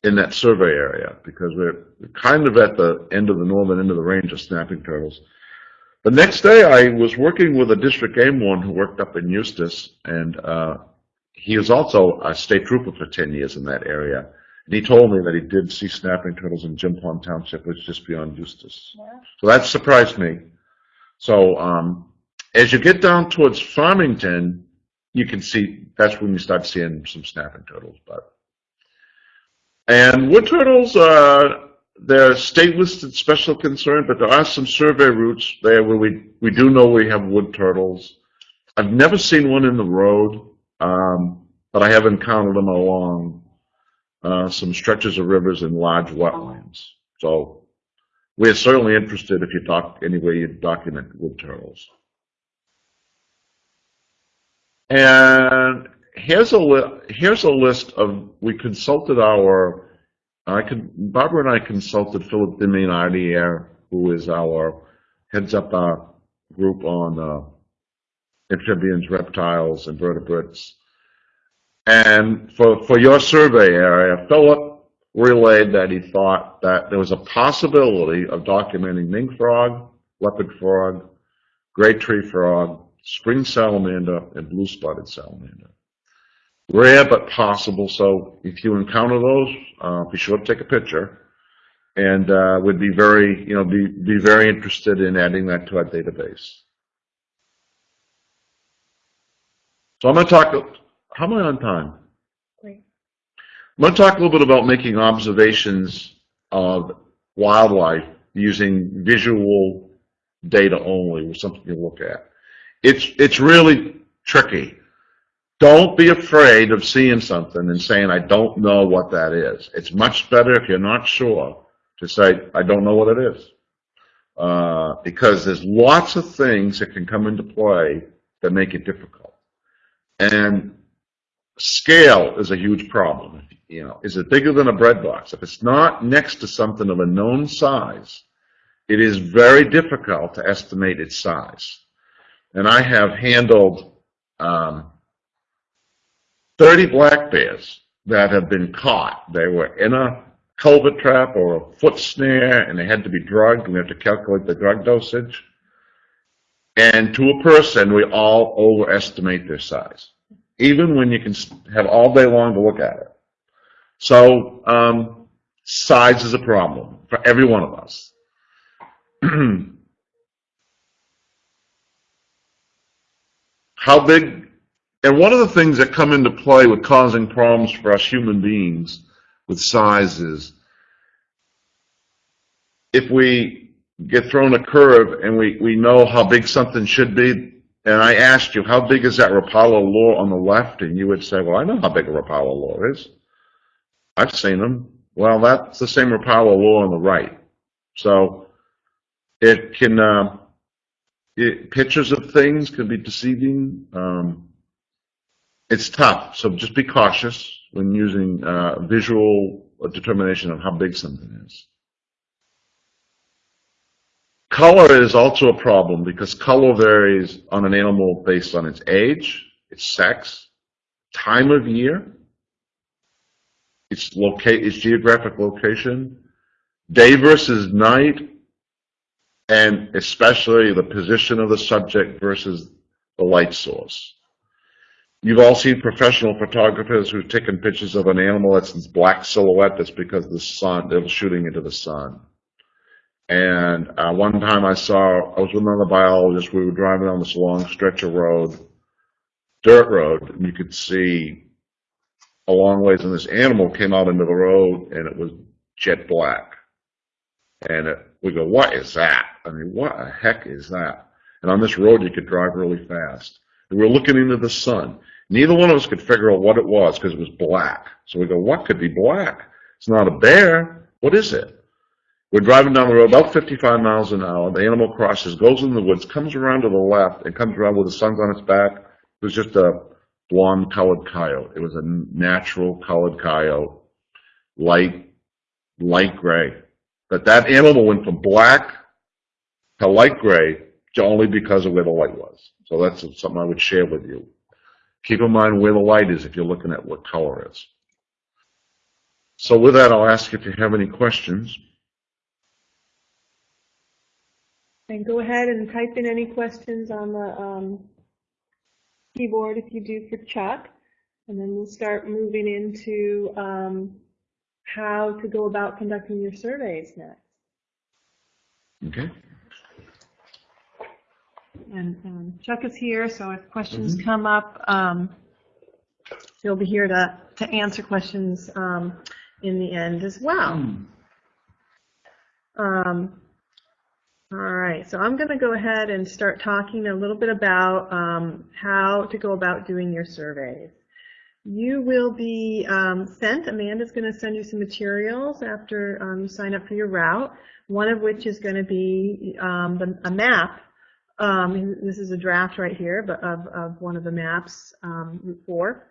in that survey area because we're kind of at the end of the northern end of the range of snapping turtles. The next day, I was working with a district game one who worked up in Eustis, and uh, he was also a state trooper for 10 years in that area. And he told me that he did see snapping turtles in Jim Pond Township, which is just beyond Eustis. So that surprised me. So um, as you get down towards Farmington, you can see that's when you start seeing some snapping turtles. But and wood turtles, uh, they're state listed special concern, but there are some survey routes there where we we do know we have wood turtles. I've never seen one in the road, um, but I have encountered them along uh, some stretches of rivers and large wetlands. So we're certainly interested if you doc any way you document wood turtles. And here's a here's a list of we consulted our I could Barbara and I consulted Philip deMaynadier, who is our heads up our group on uh, amphibians, reptiles, invertebrates. And for for your survey area, Philip relayed that he thought that there was a possibility of documenting mink frog, leopard frog, gray tree frog, spring salamander, and blue spotted salamander. Rare but possible, so if you encounter those, uh, be sure to take a picture. And uh, would be very, you know, be, be very interested in adding that to our database. So I'm going to talk, how am I on time? Great. I'm going to talk a little bit about making observations of wildlife using visual data only, was something to look at. It's, it's really tricky. Don't be afraid of seeing something and saying, I don't know what that is. It's much better if you're not sure to say, I don't know what it is. Uh, because there's lots of things that can come into play that make it difficult. And scale is a huge problem. You know, is it bigger than a bread box? If it's not next to something of a known size, it is very difficult to estimate its size. And I have handled um, 30 black bears that have been caught. They were in a culvert trap or a foot snare, and they had to be drugged, and we have to calculate the drug dosage. And to a person, we all overestimate their size, even when you can have all day long to look at it. So um, size is a problem for every one of us. *clears throat* How big, and one of the things that come into play with causing problems for us human beings with size is if we get thrown a curve and we, we know how big something should be, and I asked you, how big is that Rapala lure on the left? And you would say, well, I know how big a Rapala lure is. I've seen them. Well, that's the same Rapala lure on the right. So it can, uh, it, pictures of things can be deceiving. Um, it's tough, so just be cautious when using uh, visual determination of how big something is. Color is also a problem because color varies on an animal based on its age, its sex, time of year, its, locate, its geographic location, day versus night, and especially the position of the subject versus the light source. You've all seen professional photographers who've taken pictures of an animal that's this black silhouette that's because the sun, they're shooting into the sun. And uh, one time I saw, I was with another biologist, we were driving on this long stretch of road, dirt road, and you could see a long ways, and this animal came out into the road, and it was jet black. And it, we go, what is that? I mean, what the heck is that? And on this road, you could drive really fast. We were looking into the sun. Neither one of us could figure out what it was because it was black. So we go, what could be black? It's not a bear. What is it? We're driving down the road about 55 miles an hour. The animal crosses, goes in the woods, comes around to the left, and comes around with the sun's on its back. It was just a blonde colored coyote. It was a natural colored coyote, light, light gray. But that animal went from black to light gray only because of where the light was. So that's something I would share with you. Keep in mind where the light is if you're looking at what color is. So with that, I'll ask if you have any questions. And go ahead and type in any questions on the um, keyboard if you do for Chuck. And then we'll start moving into um, how to go about conducting your surveys next. Okay. And um, Chuck is here, so if questions come up, um, he'll be here to, to answer questions um, in the end as well. Um, all right, so I'm going to go ahead and start talking a little bit about um, how to go about doing your surveys. You will be um, sent, Amanda's going to send you some materials after um, you sign up for your route, one of which is going to be um, the, a map. Um, this is a draft right here but of, of one of the maps, um, Route 4.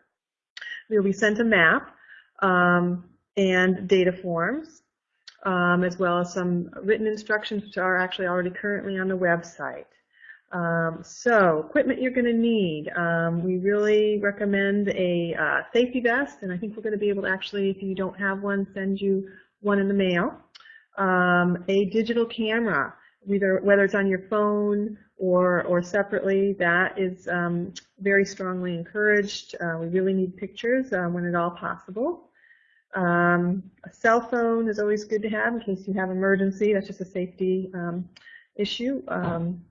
You'll be sent a map um, and data forms, as well as some written instructions which are actually already currently on the website. Um, so equipment you're going to need. Um, we really recommend a uh, safety vest, and I think we're going to be able to actually, if you don't have one, send you one in the mail. Um, a digital camera, either whether it's on your phone or or separately, that is um, very strongly encouraged. Uh, we really need pictures uh, when at all possible. Um, a cell phone is always good to have in case you have emergency. That's just a safety um, issue. Um,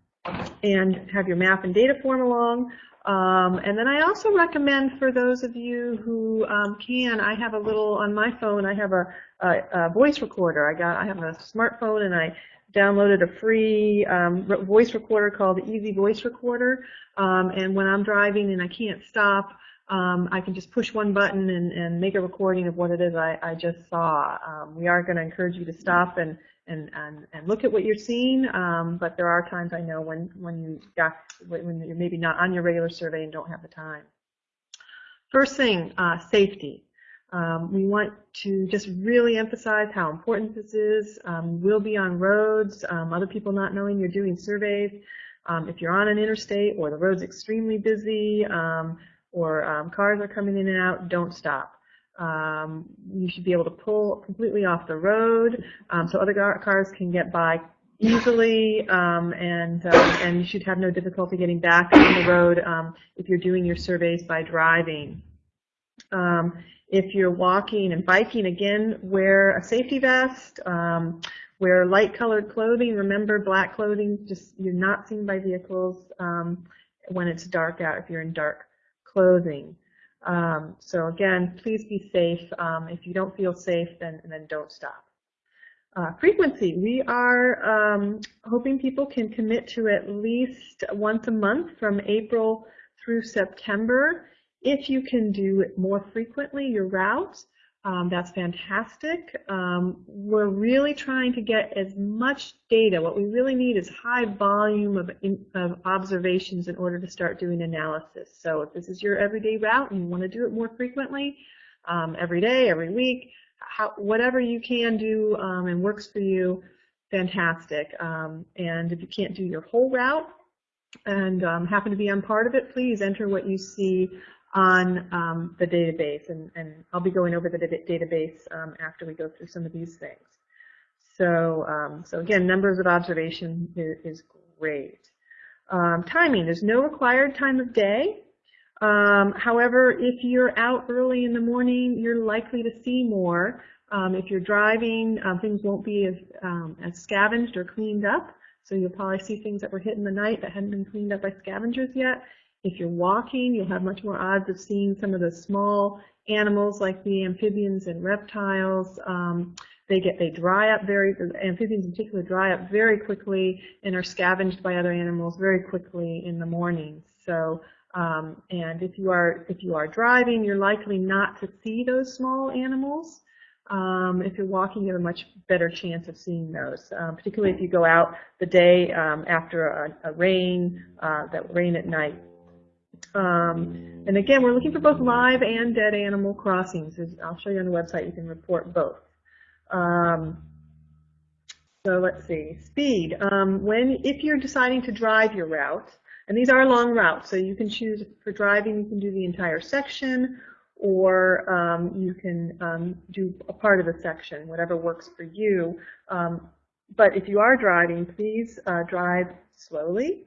and have your map and data form along. Um, and then I also recommend for those of you who um, can, I have a little on my phone. I have a, a, a, voice recorder. I got, I have a smartphone, and I downloaded a free um, voice recorder called Easy Voice Recorder. Um, and when I'm driving and I can't stop, um, I can just push one button and, and, make a recording of what it is I, I just saw. Um, we are going to encourage you to stop and and, and, and look at what you're seeing, um, but there are times I know when, when, you got, when you're maybe not on your regular survey and don't have the time. First thing, uh, safety. Um, we want to just really emphasize how important this is. Um, we'll be on roads, um, other people not knowing you're doing surveys. Um, if you're on an interstate or the road's extremely busy um, or um, cars are coming in and out, don't stop. You should be able to pull completely off the road so other cars can get by easily and, uh, and you should have no difficulty getting back on the road if you're doing your surveys by driving. Um, if you're walking and biking, again, wear a safety vest, um, wear light colored clothing. Remember, black clothing, just you're not seen by vehicles when it's dark out if you're in dark clothing. Um, so again, please be safe. Um, if you don't feel safe, then, then don't stop. Uh, frequency, we are um, hoping people can commit to at least once a month from April through September. If you can do it more frequently, your routes, um, that's fantastic. Um, we're really trying to get as much data. What we really need is high volume of, in, of, observations in order to start doing analysis. So if this is your everyday route and you want to do it more frequently, um, every day, every week, how, whatever you can do um, and works for you, fantastic. Um, and if you can't do your whole route and um, happen to be on part of it, please enter what you see on um, the database, and, and, I'll be going over the database um, after we go through some of these things. So, um, so again, numbers of observation is, great. Um, timing, there's no required time of day. Um, however, if you're out early in the morning, you're likely to see more. Um, if you're driving, things won't be as, as scavenged or cleaned up. So you'll probably see things that were hit in the night that hadn't been cleaned up by scavengers yet. If you're walking, you'll have much more odds of seeing some of the small animals like the amphibians and reptiles. Um, they get they dry up very amphibians in particular dry up very quickly and are scavenged by other animals very quickly in the morning. So um, and if you are if you are driving, you're likely not to see those small animals. Um, if you're walking, you have a much better chance of seeing those, um, particularly if you go out the day um, after a, a rain, uh, that rain at night. Um, and again, we're looking for both live and dead animal crossings. I'll show you on the website. You can report both. Um, so let's see. Speed. Um, when if you're deciding to drive your route, and these are long routes, so you can choose for driving. You can do the entire section, or um, you can um, do a part of the section, whatever works for you. Um, but if you are driving, please uh, drive slowly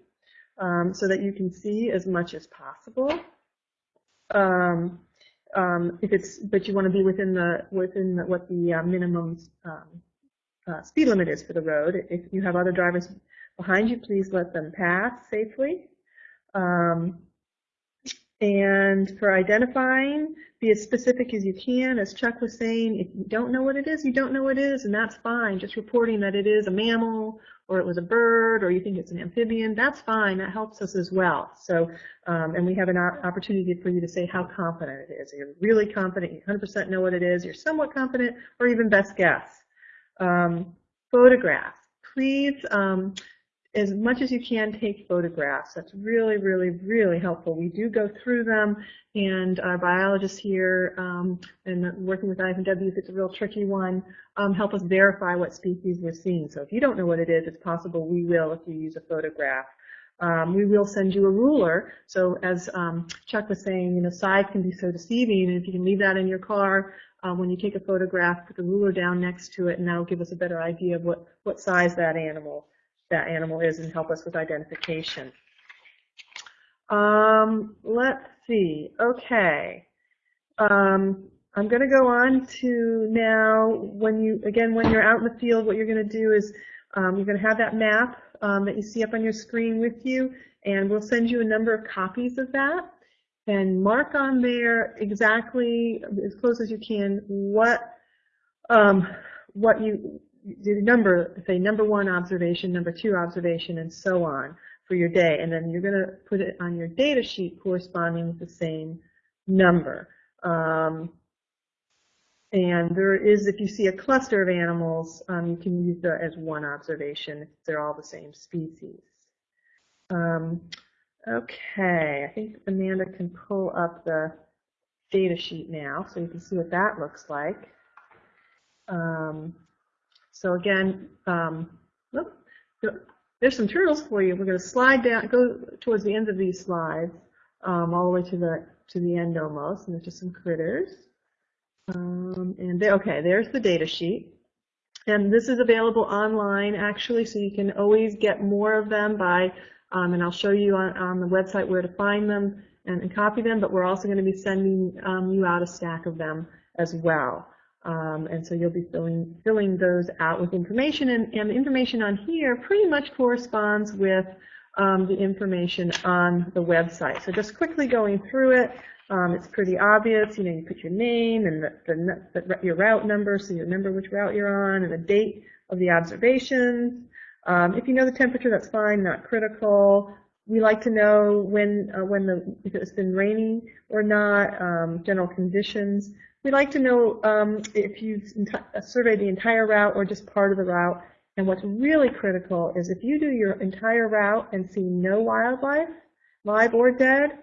um, so that you can see as much as possible. Um, um, if it's, but you want to be within the within the, what the uh, minimum um, uh, speed limit is for the road. If you have other drivers behind you, please let them pass safely. Um, and for identifying, be as specific as you can. As Chuck was saying, if you don't know what it is, you don't know what it is, and that's fine. Just reporting that it is a mammal or it was a bird or you think it's an amphibian, that's fine. That helps us as well. So, um, and we have an opportunity for you to say how confident it is. You're really confident, you 100% know what it is, you're somewhat confident, or even best guess. Um, photographs. Please um, as much as you can take photographs. That's really, really, really helpful. We do go through them, and our biologists here um, and working with IF&W, if it's a real tricky one, um, help us verify what species we're seeing. So if you don't know what it is, it's possible we will if you use a photograph. Um, we will send you a ruler. So as um, Chuck was saying, you know, size can be so deceiving, and if you can leave that in your car, uh, when you take a photograph, put the ruler down next to it, and that'll give us a better idea of what, what size that animal that animal is and help us with identification. Um, let's see. Okay. Um, I'm going to go on to now, when you, again, when you're out in the field, what you're going to do is um, you're going to have that map um, that you see up on your screen with you, and we'll send you a number of copies of that. And mark on there exactly, as close as you can, what um, what you, the number, say number one observation, number two observation, and so on for your day. And then you're going to put it on your data sheet corresponding with the same number. Um, and there is, if you see a cluster of animals, um, you can use that as one observation if they're all the same species. Um, okay, I think Amanda can pull up the data sheet now so you can see what that looks like. Um, so again, um, whoop, there's some turtles for you. We're going to slide down, go towards the end of these slides, um, all the way to the to the end almost, and there's just some critters. Um, and they, okay, there's the data sheet. And this is available online, actually, so you can always get more of them by, um, and I'll show you on, on the website where to find them and, and copy them, but we're also going to be sending um, you out a stack of them as well. Um, and so you'll be filling, filling those out with information, and, and the information on here pretty much corresponds with um, the information on the website. So just quickly going through it, um, it's pretty obvious. You know, you put your name and the, the, the, your route number, so you remember which route you're on, and the date of the observations. Um, if you know the temperature, that's fine, not critical. We like to know when uh, when the if it's been raining or not, um, general conditions. We like to know um, if you've surveyed the entire route or just part of the route. And what's really critical is if you do your entire route and see no wildlife, live or dead,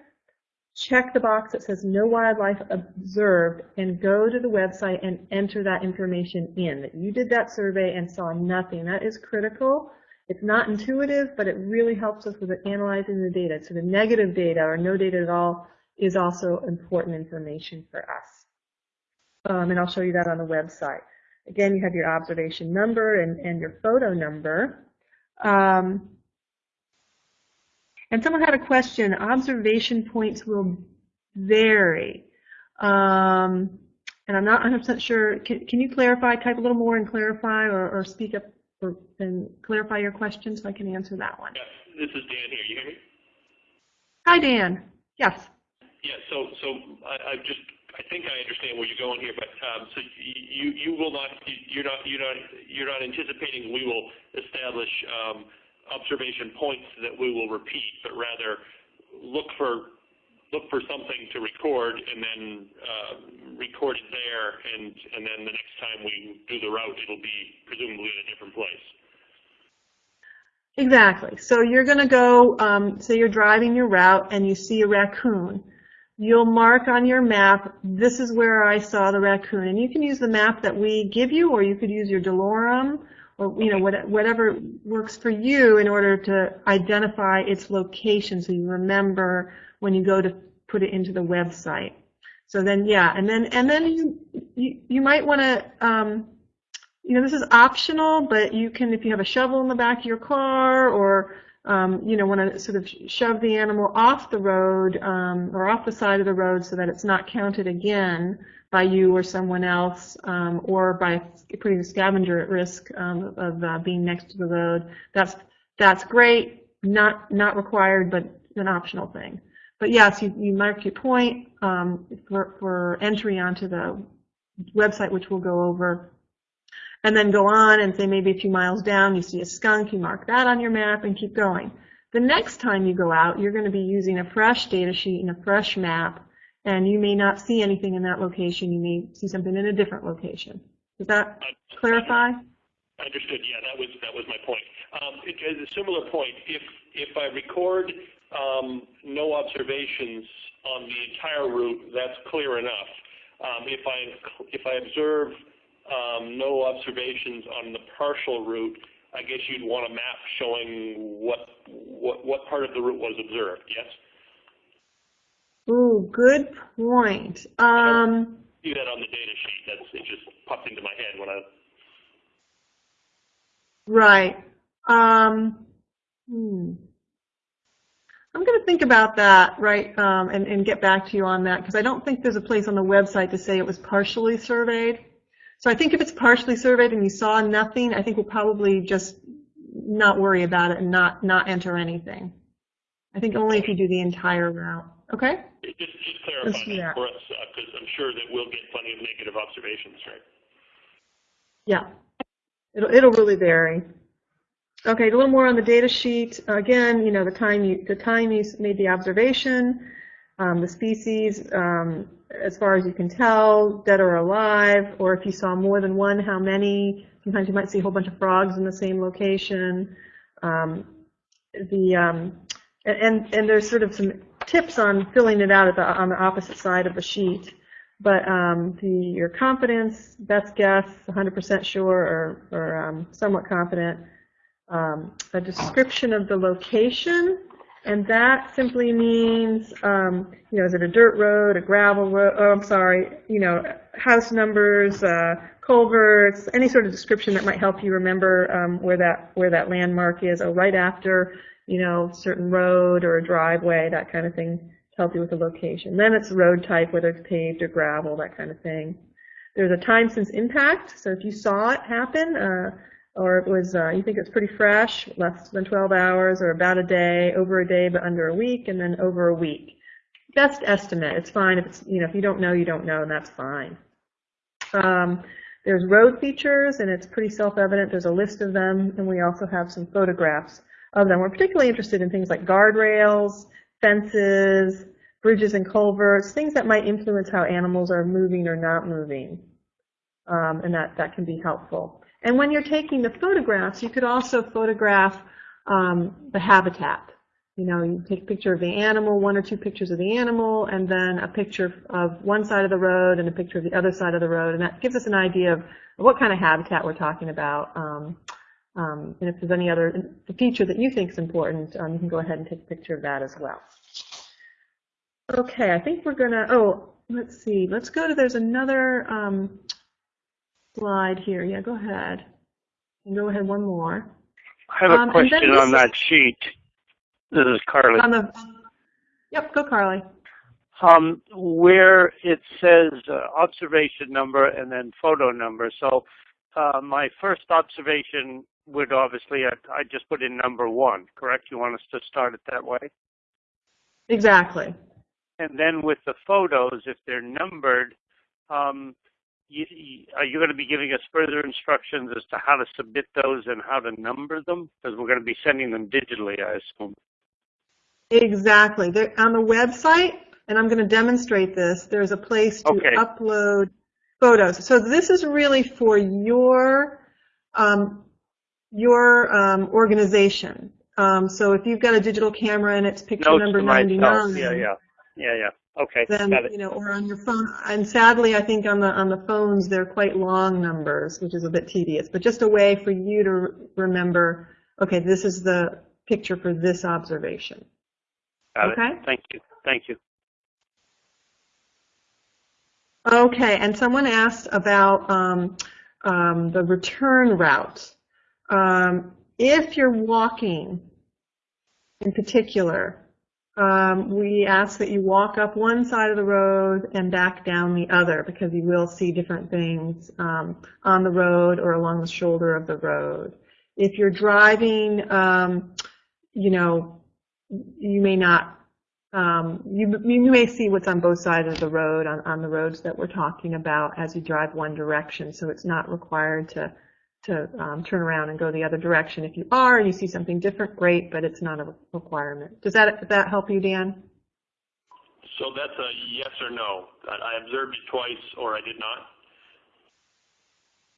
check the box that says no wildlife observed and go to the website and enter that information in, that you did that survey and saw nothing. That is critical. It's not intuitive, but it really helps us with analyzing the data. So the negative data or no data at all is also important information for us. Um, and I'll show you that on the website. Again, you have your observation number and, and your photo number. Um, and someone had a question, observation points will vary. Um, and I'm not 100% sure, can, can, you clarify, type a little more and clarify or, or speak up or, and clarify your question so I can answer that one? Yes, this is Dan here, you hear me? Hi Dan, yes. Yeah, so, so I, I just, I think I understand where you're going here, but um, so you, you will not, you're not, anticipating we will establish um, observation points that we will repeat, but rather look for look for something to record and then uh, record it there, and and then the next time we do the route, it'll be presumably in a different place. Exactly. So you're going to go, um, say you're driving your route and you see a raccoon. You'll mark on your map, this is where I saw the raccoon. And you can use the map that we give you, or you could use your DeLorme, or you know whatever works for you in order to identify its location so you remember when you go to put it into the website. So then yeah, and then and then you you, you might want to um, you know this is optional, but you can if you have a shovel in the back of your car or um, you know want to sort of shove the animal off the road um, or off the side of the road so that it's not counted again by you or someone else, um, or by putting the scavenger at risk um, of uh, being next to the road. That's that's great, not not required, but an optional thing. But yes, you, you mark your point um, for, for entry onto the website, which we'll go over, and then go on and say maybe a few miles down you see a skunk, you mark that on your map and keep going. The next time you go out, you're going to be using a fresh data sheet and a fresh map and you may not see anything in that location. You may see something in a different location. Does that clarify? Understood. Yeah, that was that was my point. Um, it, a similar point, if if I record um, no observations on the entire route, that's clear enough. Um, if I if I observe um, no observations on the partial route, I guess you'd want a map showing what what what part of the route was observed. Yes. Ooh, good point. Um, see that on the data sheet. That's it. Just popped into my head when I. Right. Um, hmm. I'm going to think about that, right, um, and, and get back to you on that, because I don't think there's a place on the website to say it was partially surveyed. So I think if it's partially surveyed and you saw nothing, I think we'll probably just not worry about it and not, not enter anything. I think only if you do the entire route, okay? Just, just clarify that for us, because I'm sure that we'll get plenty of negative observations, right? Yeah, it'll, it'll really vary. Okay, a little more on the data sheet. Again, you know, the time you, the time you made the observation, um, the species, um, as far as you can tell, dead or alive, or if you saw more than one, how many. Sometimes you might see a whole bunch of frogs in the same location. Um, the, um, and, and, there's sort of some tips on filling it out at the, on the opposite side of the sheet. But um, the, your confidence, best guess, 100% sure or, or um, somewhat confident, um, a description of the location, and that simply means, um, you know, is it a dirt road, a gravel road, oh, I'm sorry, you know, house numbers, uh, culverts, any sort of description that might help you remember um, where that where that landmark is, or right after, you know, certain road or a driveway, that kind of thing, to help you with the location. Then it's road type, whether it's paved or gravel, that kind of thing. There's a time since impact, so if you saw it happen, uh, or it was, uh, you think it's pretty fresh, less than 12 hours, or about a day, over a day but under a week, and then over a week. Best estimate, it's fine if it's, you know, if you don't know, you don't know, and that's fine. Um, there's road features, and it's pretty self-evident, there's a list of them, and we also have some photographs of them. We're particularly interested in things like guardrails, fences, bridges and culverts, things that might influence how animals are moving or not moving. Um, and that, that can be helpful. And when you're taking the photographs, you could also photograph um, the habitat. You know, you take a picture of the animal, one or two pictures of the animal, and then a picture of one side of the road and a picture of the other side of the road. And that gives us an idea of what kind of habitat we're talking about. Um, um, and if there's any other feature that you think is important, um, you can go ahead and take a picture of that as well. Okay, I think we're gonna, oh, let's see, let's go to, there's another um, slide here. Yeah, go ahead. And go ahead one more. I have Um, a then question on that sheet. This is Carly. On the, yep, go Carly. Um, where it says uh, observation number and then photo number. So uh, my first observation would obviously, I, I just put in number one, correct? You want us to start it that way? Exactly. And then with the photos, if they're numbered, um, you, are you going to be giving us further instructions as to how to submit those and how to number them? Because we're going to be sending them digitally, I assume. Exactly. There, on the website, and I'm going to demonstrate this, there's a place to Okay. upload photos. So this is really for your, um, your um, organization. Um, so if you've got a digital camera and it's picture Notes number to myself. 99, Yeah, yeah, yeah, yeah. Okay, then you know, or on your phone. And sadly, I think on the on the phones they're quite long numbers, which is a bit tedious. But just a way for you to remember. Okay, this is the picture for this observation. Got Okay. it. Thank you. Thank you. Okay, and someone asked about um, um, the return route. Um, if you're walking, in particular, um, we ask that you walk up one side of the road and back down the other because you will see different things um, on the road or along the shoulder of the road. If you're driving, um, you know, you may not um, you, you may see what's on both sides of the road, on, on the roads that we're talking about as you drive one direction, so it's not required to, to um, turn around and go the other direction. If you are and you see something different, great, but it's not a requirement. Does that, that help you, Dan? So that's a yes or no. I observed it twice, or I did not.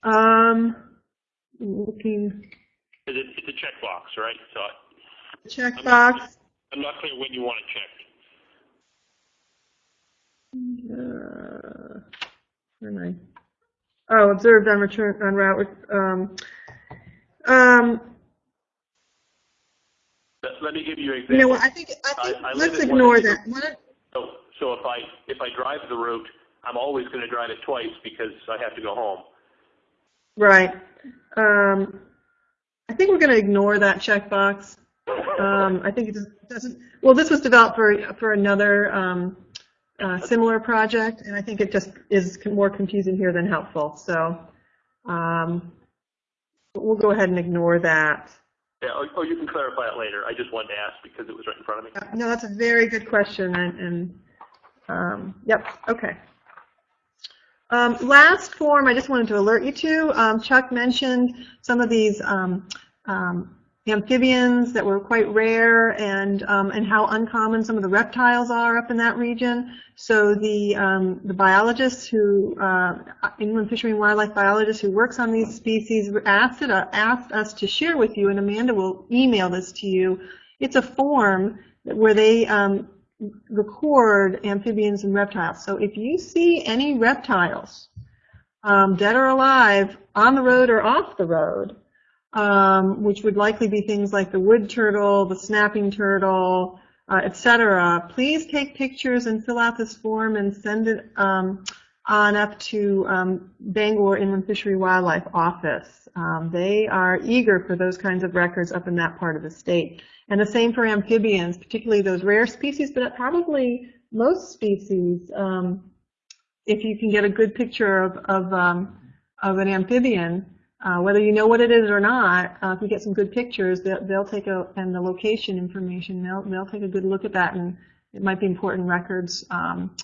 Um, looking, Is it, it's a checkbox, right? So checkbox. I'm not clear when you want to check. Uh, where am I? Oh, observed on return, on route, with, um, um, Let, me give you an example. you know I think, I think, I- I let's ignore that. So, so if I, if I drive the route, I'm always going to drive it twice because I have to go home. Right. Um, I think we're going to ignore that checkbox. *laughs* Um, I think it doesn't, well, this was developed for, for another um, uh, similar project, and I think it just is more confusing here than helpful. So um, we'll go ahead and ignore that. Yeah, or, or you can clarify it later. I just wanted to ask because it was right in front of me. No, that's a very good question, and, and um, yep, okay. Um, last form I just wanted to alert you to, um, Chuck mentioned some of these um, um, amphibians that were quite rare and, um, and how uncommon some of the reptiles are up in that region. So the, um, the biologist who, uh, inland fishery and wildlife biologist who works on these species asked, it, uh, asked us to share with you, and Amanda will email this to you. It's a form where they um, record amphibians and reptiles. So if you see any reptiles, um, dead or alive, on the road or off the road, um, which would likely be things like the wood turtle, the snapping turtle, uh, etc., please take pictures and fill out this form and send it um, on up to um, Bangor Inland Fishery Wildlife Office. Um, they are eager for those kinds of records up in that part of the state. And the same for amphibians, particularly those rare species, but probably most species. Um, if you can get a good picture of, of, um, of an amphibian, uh, whether you know what it is or not, uh, if you get some good pictures, they'll, they'll take a, and the location information, they'll, they'll take a good look at that, and it might be important records um,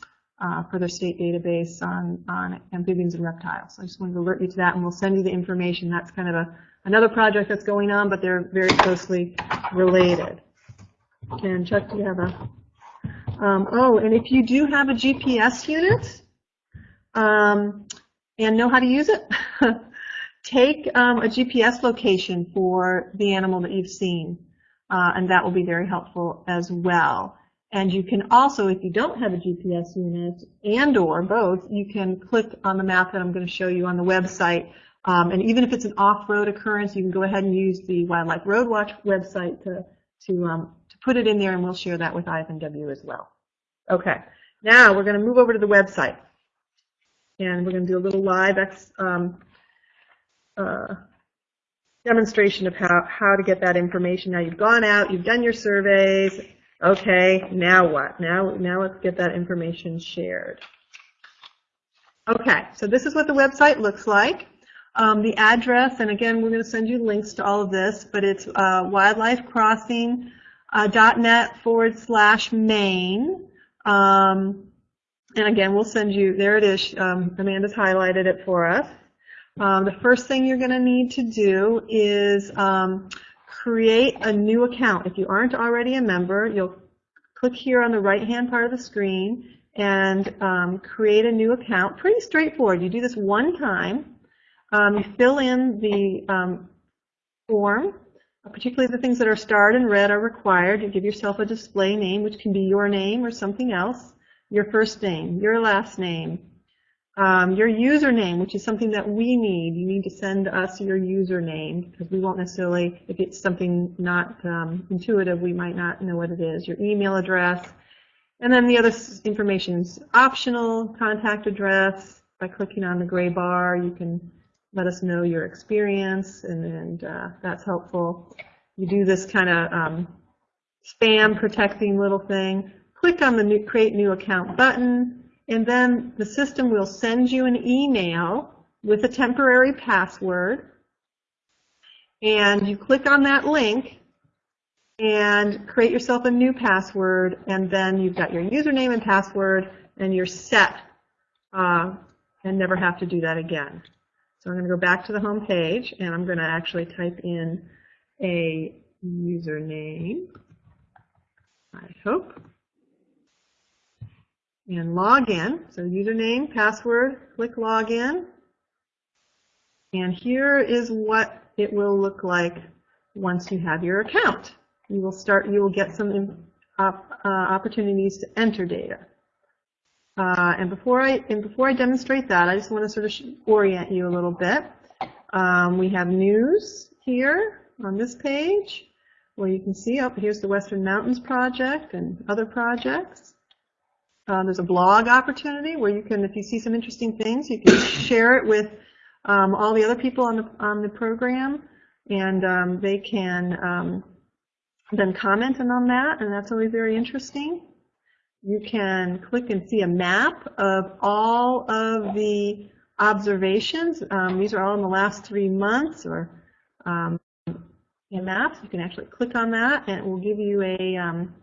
uh, for their state database on, on amphibians and reptiles. So I just wanted to alert you to that, and we'll send you the information. That's kind of a, another project that's going on, but they're very closely related. And Chuck, do you have a, um, oh, and if you do have a GPS unit, um, and know how to use it, *laughs* take um, a GPS location for the animal that you've seen, uh, and that will be very helpful as well. And you can also, if you don't have a GPS unit and or both, you can click on the map that I'm going to show you on the website. Um, and even if it's an off-road occurrence, you can go ahead and use the Wildlife Road Watch website to, to, um, to put it in there, and we'll share that with IF&W as well. Okay, now we're going to move over to the website. And we're going to do a little live ex, um, uh, demonstration of how, how to get that information. Now you've gone out, you've done your surveys. Okay, now what? Now, now let's get that information shared. Okay, so this is what the website looks like. Um, the address, and again, we're going to send you links to all of this, but it's uh, wildlifecrossing.net forward slash Maine. Um, and again, we'll send you, there it is. Um, Amanda's highlighted it for us. Um, the first thing you're going to need to do is um, create a new account. If you aren't already a member, you'll click here on the right-hand part of the screen and um, create a new account. Pretty straightforward. You do this one time. Um, you fill in the um, form, particularly the things that are starred in red are required. You give yourself a display name, which can be your name or something else, your first name, your last name, um, your username, which is something that we need. You need to send us your username because we won't necessarily, if it's something not um, intuitive, we might not know what it is. Your email address. And then the other information is optional, contact address. By clicking on the gray bar, you can let us know your experience, and, and uh, that's helpful. You do this kind of um, spam protecting little thing. Click on the new, Create New Account button and then the system will send you an email with a temporary password. And you click on that link and create yourself a new password, and then you've got your username and password, and you're set uh, and never have to do that again. So I'm going to go back to the home page, and I'm going to actually type in a username, I hope and log in. So username, password, click login. And here is what it will look like once you have your account. You will start, you will get some uh, opportunities to enter data. Uh, and before I and before I demonstrate that, I just want to sort of orient you a little bit. Um, we have news here on this page, where you can see up oh, here's the Western Mountains Project and other projects. Uh, there's a blog opportunity where you can, if you see some interesting things, you can *coughs* share it with um, all the other people on the on the program, and um, they can um, then comment on that, and that's always very interesting. You can click and see a map of all of the observations. Um, these are all in the last three months or um, maps. You can actually click on that and it will give you a um,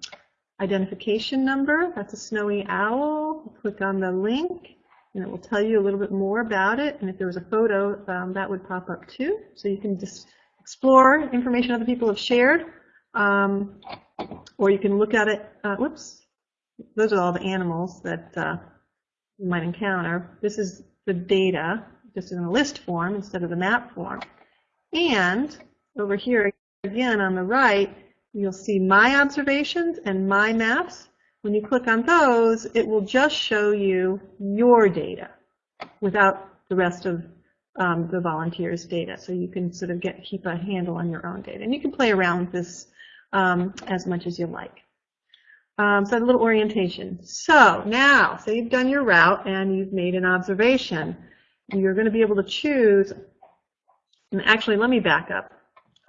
identification number. That's a snowy owl. Click on the link and it will tell you a little bit more about it. And if there was a photo, um, that would pop up too. So you can just explore information other people have shared. Um, or you can look at it, uh, whoops, those are all the animals that uh, you might encounter. This is the data, just in a list form instead of the map form. And over here, again on the right, you'll see my observations and my maps. When you click on those, it will just show you your data without the rest of um, the volunteers' data. So you can sort of get keep a handle on your own data. And you can play around with this um, as much as you like. Um, so a little orientation. So now, say you've done your route and you've made an observation. You're going to be able to choose, and actually let me back up.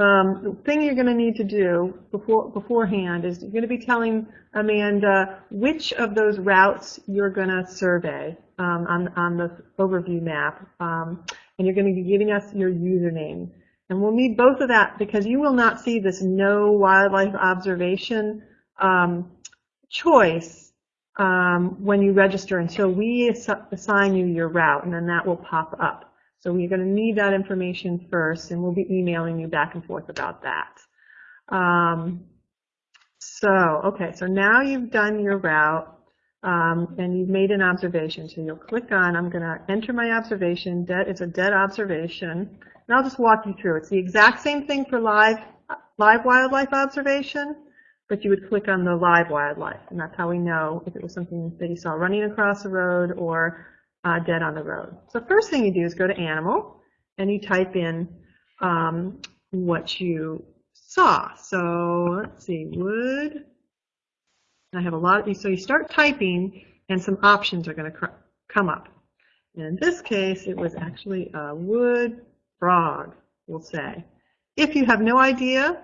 Um, the thing you're going to need to do before, beforehand is you're going to be telling Amanda which of those routes you're going to survey um, on, on the overview map. Um, and you're going to be giving us your username. And we'll need both of that because you will not see this no wildlife observation um, choice um, when you register until we ass assign you your route, and then that will pop up. So we're going to need that information first, and we'll be emailing you back and forth about that. Um, so, okay, so now you've done your route, um, and you've made an observation. So you'll click on, I'm going to enter my observation. Dead, it's a dead observation. And I'll just walk you through. It's the exact same thing for live, live wildlife observation, but you would click on the live wildlife, and that's how we know if it was something that you saw running across the road or uh, dead on the road. So first thing you do is go to animal, and you type in um, what you saw. So let's see, wood. I have a lot of these. So you start typing, and some options are going to come up. And in this case, it was actually a wood frog, we'll say. If you have no idea,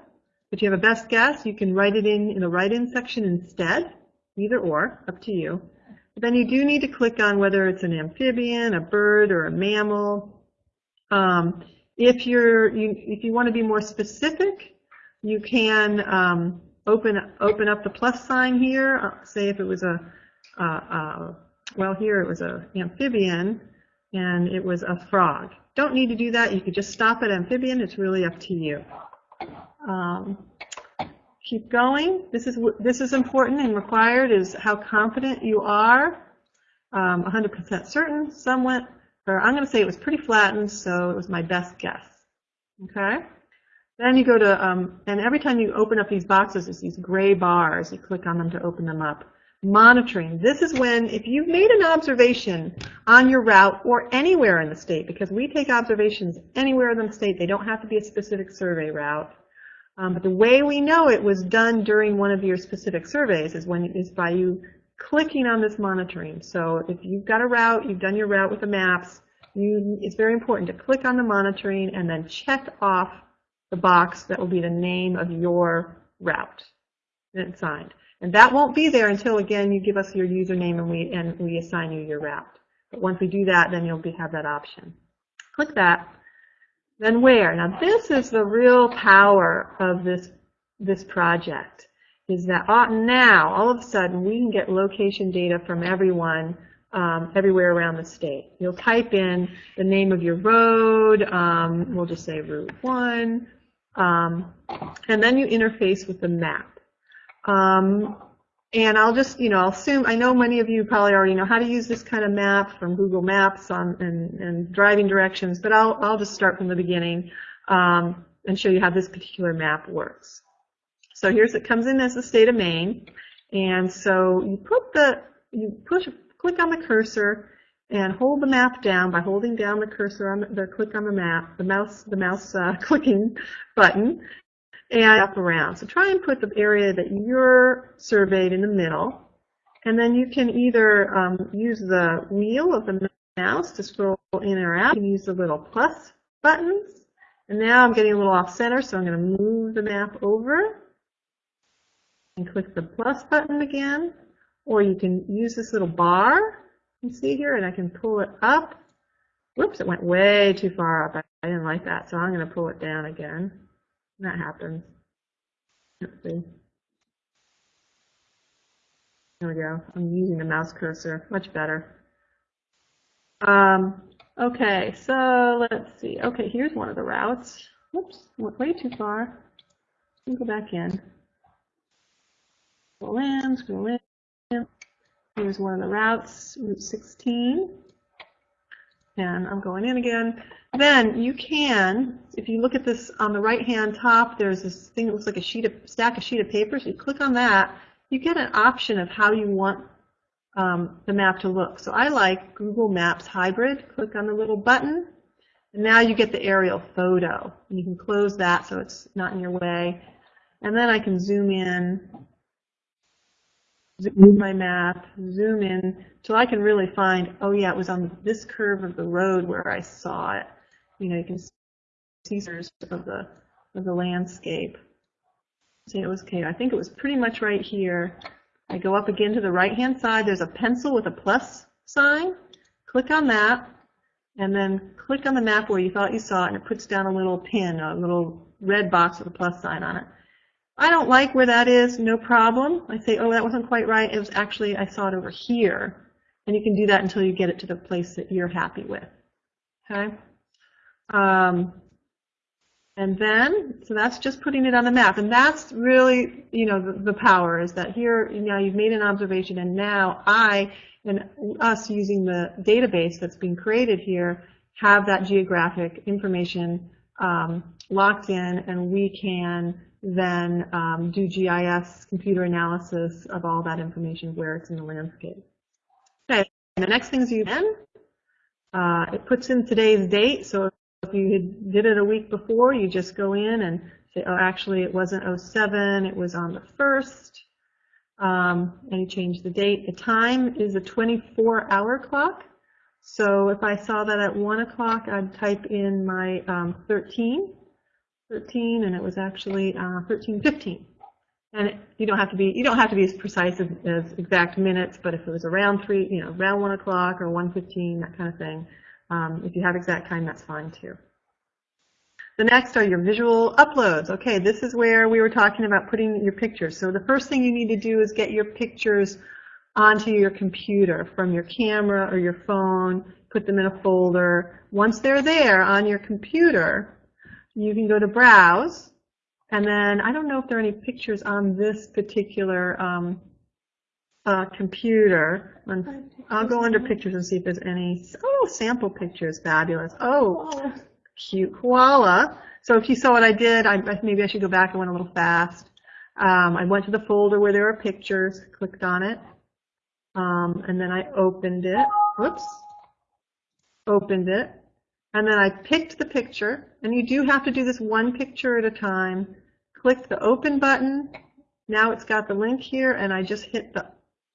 but you have a best guess, you can write it in in the write-in section instead, either or, up to you. Then you do need to click on whether it's an amphibian, a bird, or a mammal. Um, if you're you, if you want to be more specific, you can um, open open up the plus sign here. Uh, say if it was a well here it was a amphibian and it was a frog. Don't need to do that. You could just stop at amphibian. It's really up to you. Um, keep going. This is this is important and required is how confident you are. 100% um, certain. somewhat, or I'm going to say it was pretty flattened, so it was my best guess. Okay. Then you go to, um, and every time you open up these boxes, it's these gray bars. You click on them to open them up. Monitoring. This is when, if you've made an observation on your route or anywhere in the state, because we take observations anywhere in the state, they don't have to be a specific survey route. Um, but the way we know it was done during one of your specific surveys is when is by you clicking on this monitoring. So if you've got a route, you've done your route with the maps, you, it's very important to click on the monitoring and then check off the box that will be the name of your route and it's signed. And that won't be there until, again, you give us your username and we, and we assign you your route. But once we do that, then you'll be, have that option. Click that. Then where? Now this is the real power of this, this project, is that now, all of a sudden, we can get location data from everyone um, everywhere around the state. You'll type in the name of your road, um, we'll just say Route 1, um, and then you interface with the map. Um, and I'll just, you know, I'll assume, I know many of you probably already know how to use this kind of map from Google Maps on, and, and driving directions, but I'll, I'll just start from the beginning um, and show you how this particular map works. So here's, it comes in as the state of Maine, and so you put the, you push, click on the cursor and hold the map down by holding down the cursor on the, the click on the map, the mouse, the mouse uh, *laughs* clicking button, and up around. So try and put the area that you're surveyed in the middle, and then you can either um, use the wheel of the mouse to scroll in or out. You can use the little plus buttons. And now I'm getting a little off center, so I'm going to move the map over. And click the plus button again, or you can use this little bar you see here, and I can pull it up. Whoops, it went way too far up. I I didn't like that, so I'm going to pull it down again. That happens. Let's see. There we go. I'm using the mouse cursor. Much better. Um, okay, so let's see. Okay, here's one of the routes. Whoops, went way too far. Let me go back in. Scroll in, scroll in. Here's one of the routes, Route 16. And I'm going in again. Then you can, if you look at this on the right-hand top, there's this thing that looks like a sheet of stack, a sheet of paper. So you click on that, you get an option of how you want um, the map to look. So I like Google Maps Hybrid. Click on the little button, and now you get the aerial photo. And you can close that so it's not in your way. And then I can zoom in, zoom my map, zoom in, till I can really find, oh yeah, it was on this curve of the road where I saw it. You know, you can see of the of the landscape. See, it was okay. I think it was pretty much right here. I go up again to the right-hand side. There's a pencil with a plus sign. Click on that, and then click on the map where you thought you saw it, and it puts down a little pin, a little red box with a plus sign on it. I don't like where that is, no problem. I say, oh, that wasn't quite right. It was actually, I saw it over here. And you can do that until you get it to the place that you're happy with. Okay? Um, and then, so that's just putting it on the map. And that's really, you know, the, the power is that here, now you've made an observation and now I and us using the database that's being created here have that geographic information um, locked in and we can then um, do GIS computer analysis of all that information where it's in the landscape. Okay, and the next thing is you then, uh, it puts in today's date, so if you did it a week before, you just go in and say, oh, actually it wasn't 07, it was on the 1st, um, and you change the date. The time is a 24-hour clock, so if I saw that at 1 o'clock, I'd type in my um, 13, 13, and it was actually uh, 13:15. And you don't have to be you don't have to be as precise as, as exact minutes, but if it was around three, you know, around 1 o'clock or 1:15, that kind of thing, um, if you have exact time, that's fine too. The next are your visual uploads. Okay, this is where we were talking about putting your pictures. So the first thing you need to do is get your pictures onto your computer from your camera or your phone, put them in a folder. Once they're there on your computer, you can go to Browse, and then I don't know if there are any pictures on this particular um, uh, computer. I'll go under pictures and see if there's any. Oh, sample pictures, fabulous. Oh, cute koala. So if you saw what I did, I, maybe I should go back. I went a little fast. Um, I went to the folder where there are pictures, clicked on it, um, and then I opened it. Whoops. Opened it. And then I picked the picture, and you do have to do this one picture at a time. Click the open button. Now it's got the link here, and I just hit the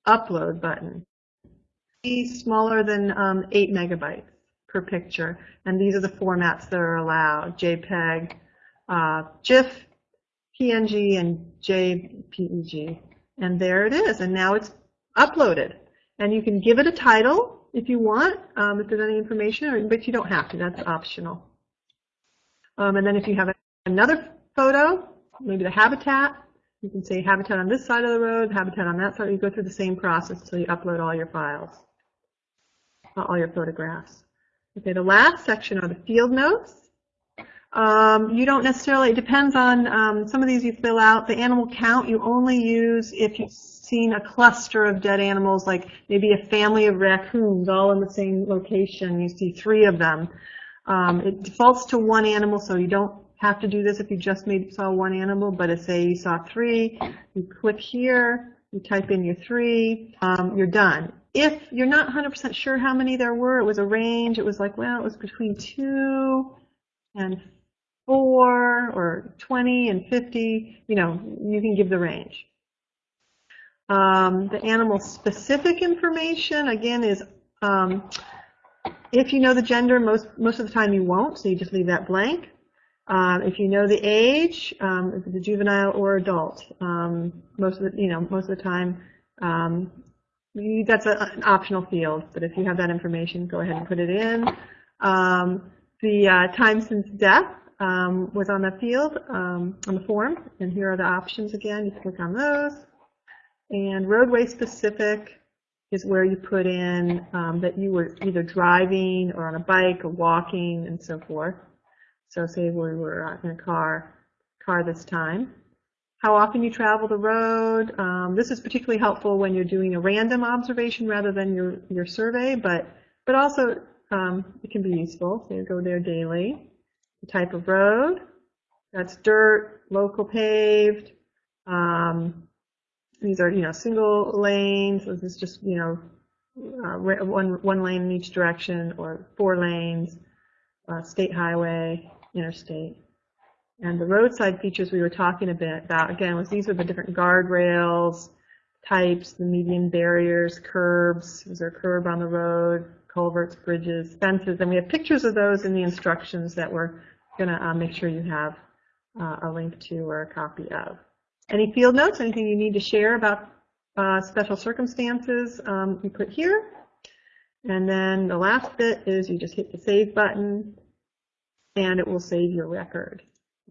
upload button. Be smaller than um, 8 megabytes per picture, and these are the formats that are allowed, JPEG, uh, GIF, PNG, and JPEG. And there it is, and now it's uploaded. And you can give it a title if you want, um, if there's any information, but you don't have to, that's optional. Um, and then if you have another photo, maybe the habitat, you can say habitat on this side of the road, habitat on that side. You go through the same process until you upload all your files, all your photographs. Okay, the last section are the field notes. Um, you don't necessarily, it depends on um, some of these you fill out. The animal count you only use if you've seen a cluster of dead animals, like maybe a family of raccoons all in the same location. You see three of them. Um, it defaults to one animal, so you don't have to do this if you just maybe saw one animal, but if say you saw three, you click here, you type in your three, um, you're done. If you're not 100% sure how many there were, it was a range, it was like, well, it was between two and four or 20 and 50, you know, you can give the range. Um, the animal specific information, again, is um, if you know the gender, most, most of the time you won't, so you just leave that blank. Um, if you know the age, um, if it's a juvenile or adult, um, most of the, you know, most of the time, you- that's a, an optional field, but if you have that information, go ahead and put it in. The uh, time since death was on the field, on the form, and here are the options again. You click on those. And roadway specific is where you put in um, that you were either driving or on a bike or walking and so forth. So say we were uh, in a car, car this time. How often you travel the road. Um, this is particularly helpful when you're doing a random observation rather than your, your survey, but, but also um, it can be useful. So you go there daily. The type of road, that's dirt, local paved. Um, these are, you know, single lanes. This is just, you know, uh, one, one lane in each direction or four lanes, uh, state highway, interstate. And the roadside features we were talking a bit about, again, was these are the different guardrails, types, the median barriers, curbs, is there a curb on the road, culverts, bridges, fences, and we have pictures of those in the instructions that we're gonna uh, make sure you have uh, a link to or a copy of. Any field notes, anything you need to share about uh, special circumstances, um, you put here. And then the last bit is you just hit the save button and it will save your record.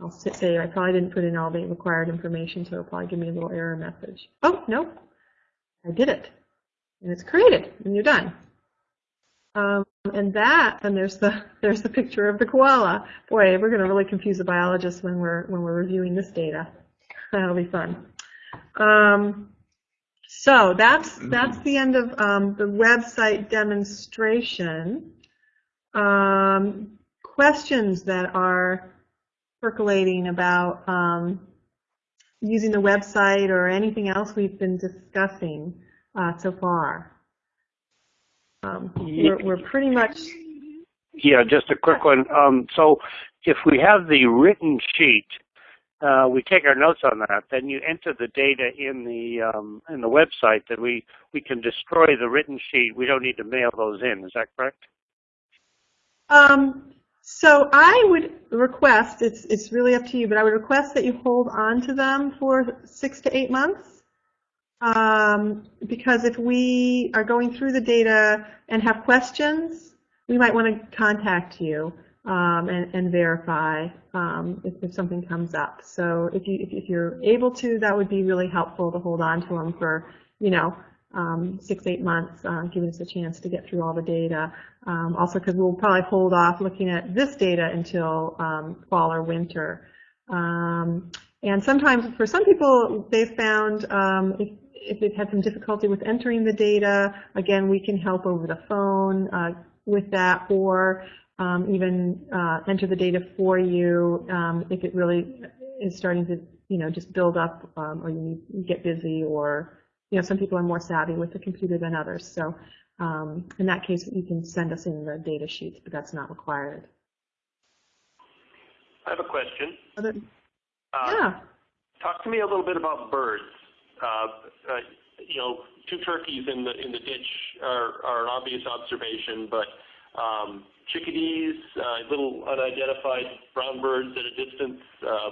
I'll say I probably didn't put in all the required information, so it'll probably give me a little error message. Oh, no, I did it. And it's created, and you're done. Um, and that, and there's the *laughs* there's the picture of the koala. Boy, we're going to really confuse the biologists when we're when we're reviewing this data. *laughs* That'll be fun. Um, so that's that's the end of um, the website demonstration. Um, questions that are percolating about um, using the website or anything else we've been discussing uh, so far. Um, we're, we're pretty much Yeah, just a quick one. Um, so if we have the written sheet, uh, we take our notes on that. Then you enter the data in the um, in the website. That we we can destroy the written sheet. We don't need to mail those in. Is that correct? Um, so I would request, it's, it's really up to you, but I would request that you hold on to them for six to eight months. Um, because if we are going through the data and have questions, we might want to contact you um, and, and verify um, if, if something comes up. So if you if, you're able to, that would be really helpful to hold on to them for you know um, six eight months, uh, giving us a chance to get through all the data. Um, also, because we'll probably hold off looking at this data until um, fall or winter. Um, and sometimes, for some people, they've found if, if they've had some difficulty with entering the data, again, we can help over the phone uh, with that, or um, even uh, enter the data for you um, if it really is starting to, you know, just build up, um, or you need you get busy, or you know, some people are more savvy with the computer than others. So um, in that case, you can send us in the data sheets, but that's not required. I have a question. Other, Uh, yeah. Talk to me a little bit about birds. Uh, uh, you know, two turkeys in the in the ditch are, are an obvious observation, but um, chickadees, uh, little unidentified brown birds at a distance. Uh,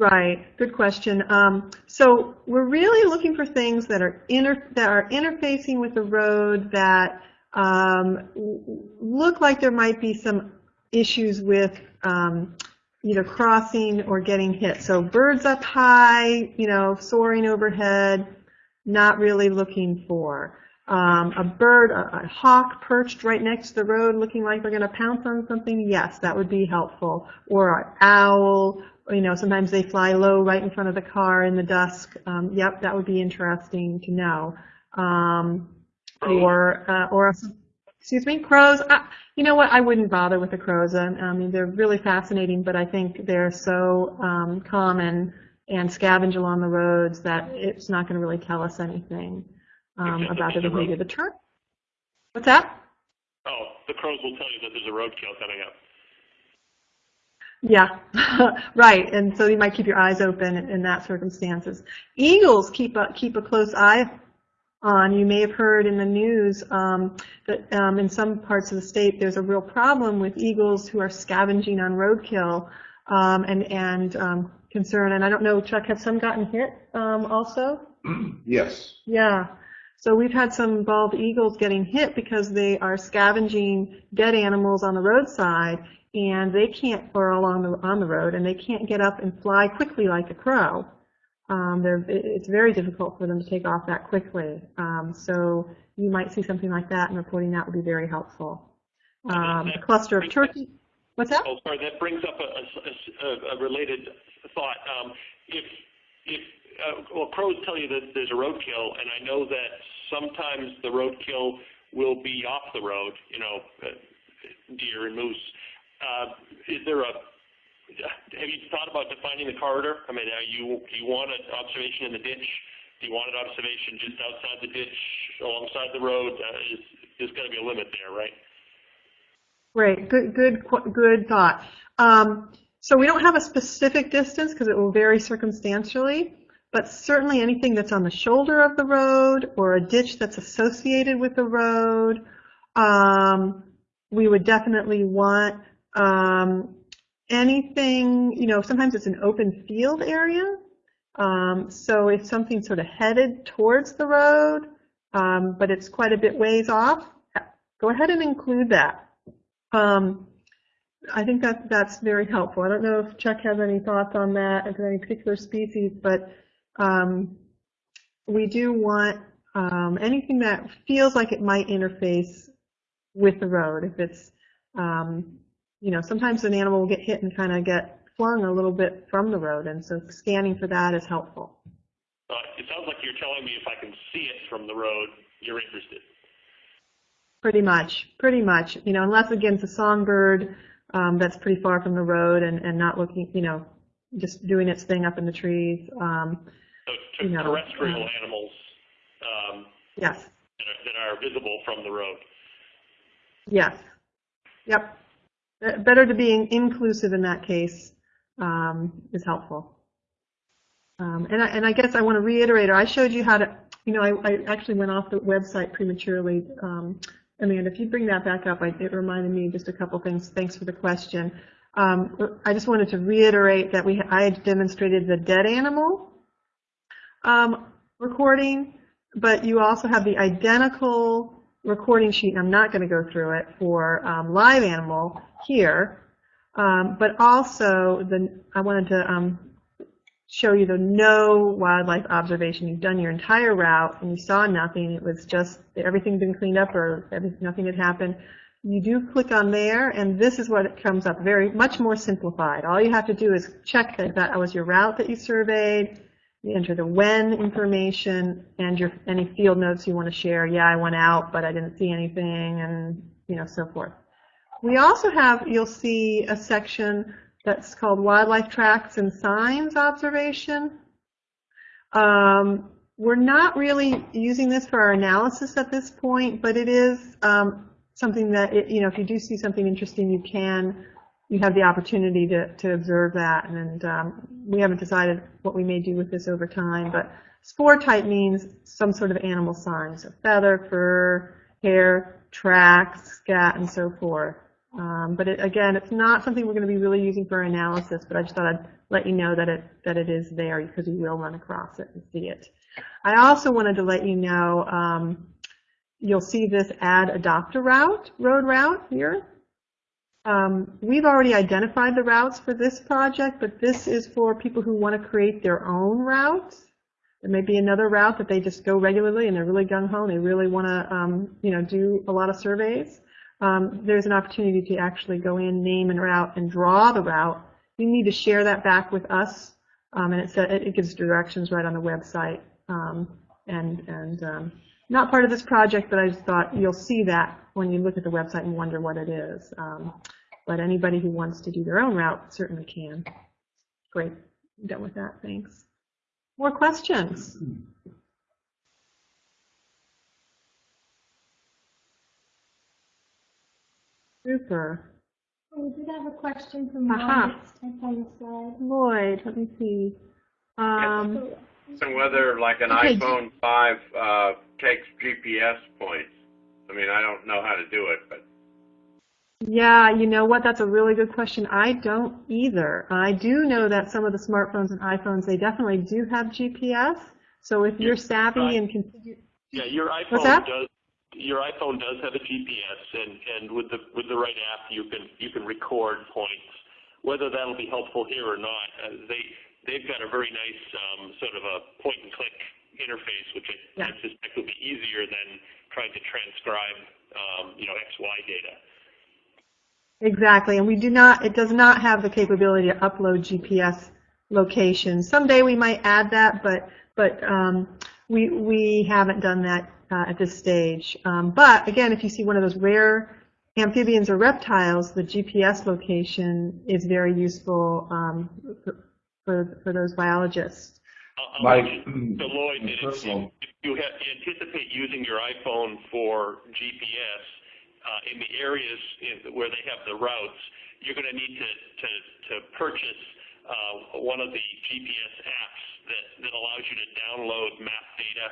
Right, good question. Um, so we're really looking for things that are that are interfacing with the road that um, look like there might be some issues with um, either crossing or getting hit. So birds up high, you know, soaring overhead, not really looking for. Um, a bird, a, a hawk perched right next to the road looking like they're going to pounce on something, yes, that would be helpful. Or an owl, you know, sometimes they fly low right in front of the car in the dusk. Um, yep, that would be interesting to know. Um, or, uh, or, excuse me, crows. Uh, you know what? I wouldn't bother with the crows. I, I mean, they're really fascinating, but I think they're so um, common and scavenge along the roads that it's not going to really tell us anything um, about the so the behavior of the turtle. What's that? oh, the crows will tell you that there's a roadkill coming up. Yeah, *laughs* right. And so you might keep your eyes open in, in that circumstances. Eagles keep a keep a close eye on. You may have heard in the news um, that um, in some parts of the state there's a real problem with eagles who are scavenging on roadkill um, and and um, concern. And I don't know, Chuck, have some gotten hit um, also? *clears throat* Yes. Yeah. So we've had some bald eagles getting hit because they are scavenging dead animals on the roadside and they can't, or along the, on the road, and they can't get up and fly quickly like a crow. Um, it's very difficult for them to take off that quickly. Um, so you might see something like that and reporting that would be very helpful. Um, a cluster of turkey, what's that? Oh, sorry, that brings up a, a- a- a related thought. Um, If, if, uh, well, crows tell you that there's a roadkill, and I know that sometimes the roadkill will be off the road, you know, uh, deer and moose. Uh, Is there a, have you thought about defining the corridor? I mean, are you, do you want an observation in the ditch? Do you want an observation just outside the ditch, alongside the road? Uh, is- to be a limit there, right? Right. good, good, good thought. Um, so we don't have a specific distance because it will vary circumstantially, but certainly anything that's on the shoulder of the road or a ditch that's associated with the road, um, we would definitely want um, anything, you know, sometimes it's an open field area. Um, so if something's sort of headed towards the road, um, but it's quite a bit ways off, go ahead and include that. Um, I think that that's very helpful. I don't know if Chuck has any thoughts on that, if any particular species, but um, we do want um, anything that feels like it might interface with the road. If it's, um, you know, sometimes an animal will get hit and kind of get flung a little bit from the road, and so scanning for that is helpful. Uh, It sounds like you're telling me if I can see it from the road, you're interested. Pretty much, pretty much. You know, unless again it's a songbird um, that's pretty far from the road and, and not looking, you know, just doing its thing up in the trees. Um, So to You know, terrestrial animals um, yes, that are- that are visible from the road. yes, yep. Better to be in- inclusive in that case um, is helpful. Um, and, I, and I guess I want to reiterate, or I showed you how to, you know, I, I actually went off the website prematurely. Um, Amanda, if you bring that back up, I, it reminded me just a couple things. Thanks for the question. Um, I just wanted to reiterate that we, I demonstrated the dead animal um, recording, but you also have the identical recording sheet, I'm not going to go through it, for um, live animal here. Um, but also, the, I wanted to um, show you the no wildlife observation. You've done your entire route and you saw nothing. It was just everything had been cleaned up or nothing had happened. You do click on there and this is what it comes up, very much more simplified. All you have to do is check that that was your route that you surveyed. You enter the when information and your any field notes you want to share. Yeah, I went out, but I didn't see anything and you know so forth. We also have, you'll see a section that's called Wildlife Tracks and Signs Observation. Um, we're not really using this for our analysis at this point, but it is um, something that, it, you know, if you do see something interesting, you can, you have the opportunity to, to observe that. And um, we haven't decided what we may do with this over time, but spoor type means some sort of animal sign, so feather, fur, hair, tracks, scat, and so forth. Um, but it, again, it's not something we're going to be really using for analysis, but I just thought I'd let you know that it, that it is there because you will run across it and see it. I also wanted to let you know, um, you'll see this add adopt a route, road route here. Um, we've already identified the routes for this project, but this is for people who want to create their own routes. There may be another route that they just go regularly and they're really gung-ho and they really want to, um, you know, do a lot of surveys um, there's an opportunity to actually go in, name and route, and draw the route. You need to share that back with us, um, and it, it gives directions right on the website. Um, and and um, not part of this project, but I just thought you'll see that when you look at the website and wonder what it is. Um, but anybody who wants to do their own route certainly can. Great, I'm done with that. Thanks. More questions? Super. We did have a question from Lloyd. It's on the slide. Lloyd, let me see. Um, So, And whether like an Okay. iPhone 5 uh, takes GPS points? I mean, I don't know how to do it, but Yeah, you know what? That's a really good question. I don't either. I do know that some of the smartphones and iPhones, they definitely do have GPS. So if you're savvy right. and configure, Yeah, your iPhone does, your iPhone does have a GPS, and, and with the, with the right app, you can, you can record points. Whether that'll be helpful here or not, uh, they, they've got a very nice, um, sort of a point-and-click interface, which I, I suspect will be easier than trying to transcribe, um, you know, XY data. Exactly, and we do not, it does not have the capability to upload GPS locations. Someday we might add that, but, but um, we, we haven't done that uh, at this stage. Um, but again, if you see one of those rare amphibians or reptiles, the GPS location is very useful um, for, for, for those biologists. I'll- I'll Mike, mention to Lloyd that if you, personal- if you anticipate using your iPhone for GPS uh, in the areas in, where they have the routes, you're going to need to, to, to purchase uh, one of the GPS apps that, that allows you to download map data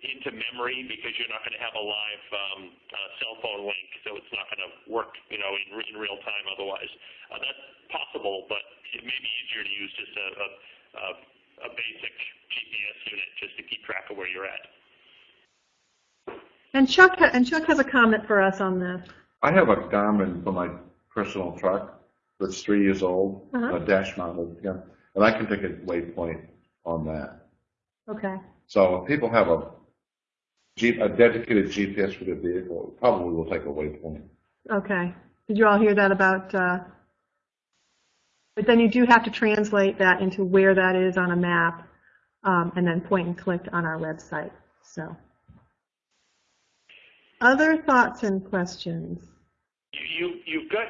into memory because you're not going to have a live um, uh, cell phone link, so it's not going to work, you know, in, in real time otherwise. Uh, that's possible, but it may be easier to use just a, a, a, a basic GPS unit just to keep track of where you're at. And Chuck, and Chuck has a comment for us on this. I have a Garmin for my personal truck that's three years old, Uh-huh. a dash mounted, yeah, and I can take a waypoint on that. Okay. So if people have a a dedicated GPS for their vehicle, probably will take a waypoint. Okay. Did you all hear that about, uh, but then you do have to translate that into where that is on a map, um, and then point and click on our website, so. Other thoughts and questions? You, you, you've got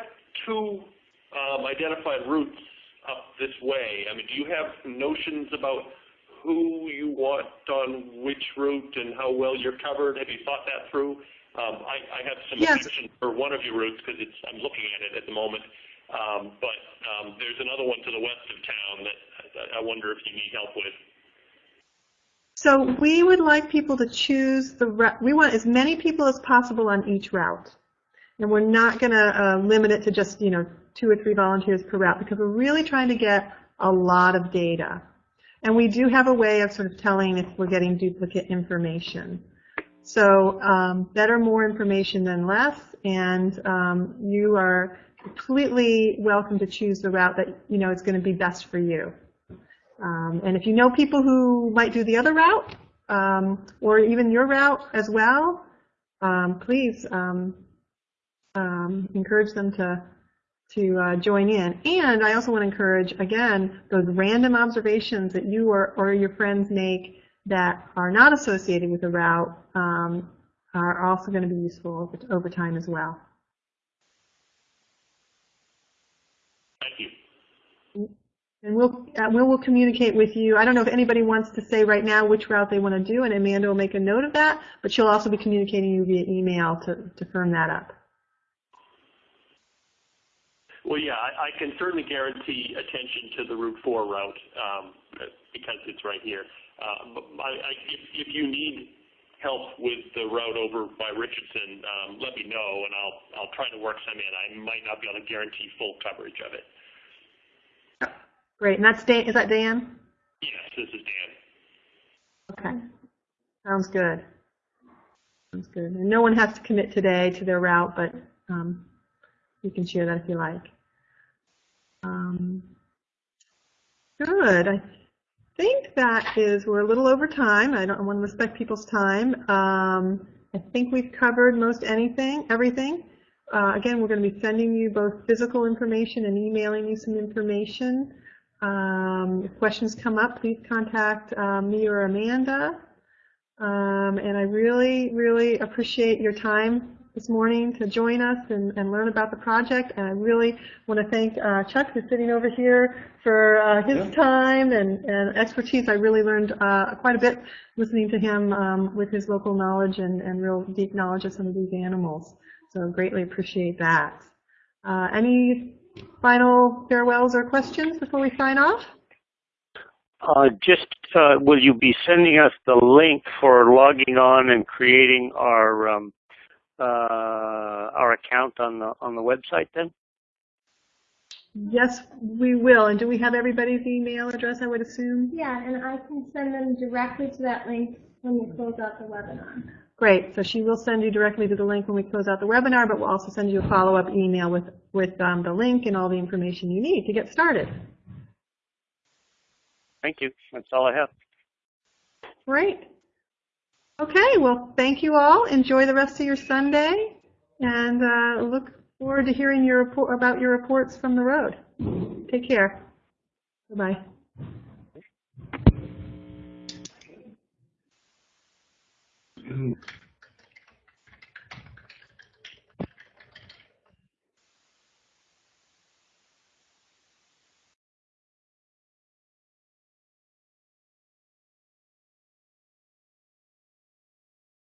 two um, identified routes up this way. I mean, do you have notions about who you want on which route and how well you're covered? Have you thought that through? Um, I, I have some Yes. for one of your routes because I'm looking at it at the moment. Um, but um, there's another one to the west of town that I, I wonder if you need help with. So we would like people to choose the, rou- we want as many people as possible on each route. And we're not going to uh, limit it to just, you know, two or three volunteers per route because we're really trying to get a lot of data. And we do have a way of sort of telling if we're getting duplicate information. So um, better more information than less, and um, you are completely welcome to choose the route that you know is going to be best for you. Um, and if you know people who might do the other route, um, or even your route as well, um, please um, um, encourage them to to uh, join in. And I also want to encourage, again, those random observations that you or, or your friends make that are not associated with the route um, are also going to be useful over, over time as well. Thank you. And we'll, uh, we will communicate with you. I don't know if anybody wants to say right now which route they want to do, and Amanda will make a note of that, but she'll also be communicating you via email to, to firm that up. Well, yeah, I, I can certainly guarantee attention to the Route 4 route um, because it's right here. Uh, but I, I, if, if you need help with the route over by Richardson, um, let me know and I'll I'll try to work some in. I might not be able to guarantee full coverage of it. Great, and that's Dan, is that Dan? Yes, this is Dan. Okay. Sounds good. Sounds good. And no one has to commit today to their route, but um, you can share that if you like. Um, good. I think that is, we're a little over time. I don't I want to respect people's time. Um, I think we've covered most anything, everything. Uh, again, we're going to be sending you both physical information and emailing you some information. Um, if questions come up, please contact uh, me or Amanda. Um, and I really, really appreciate your time this morning to join us and, and learn about the project. And I really want to thank uh, Chuck, who's sitting over here, for uh, his Yeah. time and, and expertise. I really learned uh, quite a bit listening to him um, with his local knowledge and, and real deep knowledge of some of these animals. So greatly appreciate that. Uh, any final farewells or questions before we sign off? Uh, just, uh, will you be sending us the link for logging on and creating our, um, uh, our account on the, on the website then? Yes, we will. And do we have everybody's email address, I would assume? Yeah, and I can send them directly to that link when we close out the webinar. Great. So she will send you directly to the link when we close out the webinar, but we'll also send you a follow-up email with, with um, the link and all the information you need to get started. Thank you. That's all I have. Great. Okay, well, thank you all. Enjoy the rest of your Sunday, and uh, look forward to hearing your report about your reports from the road. Take care. Bye-bye. Mm.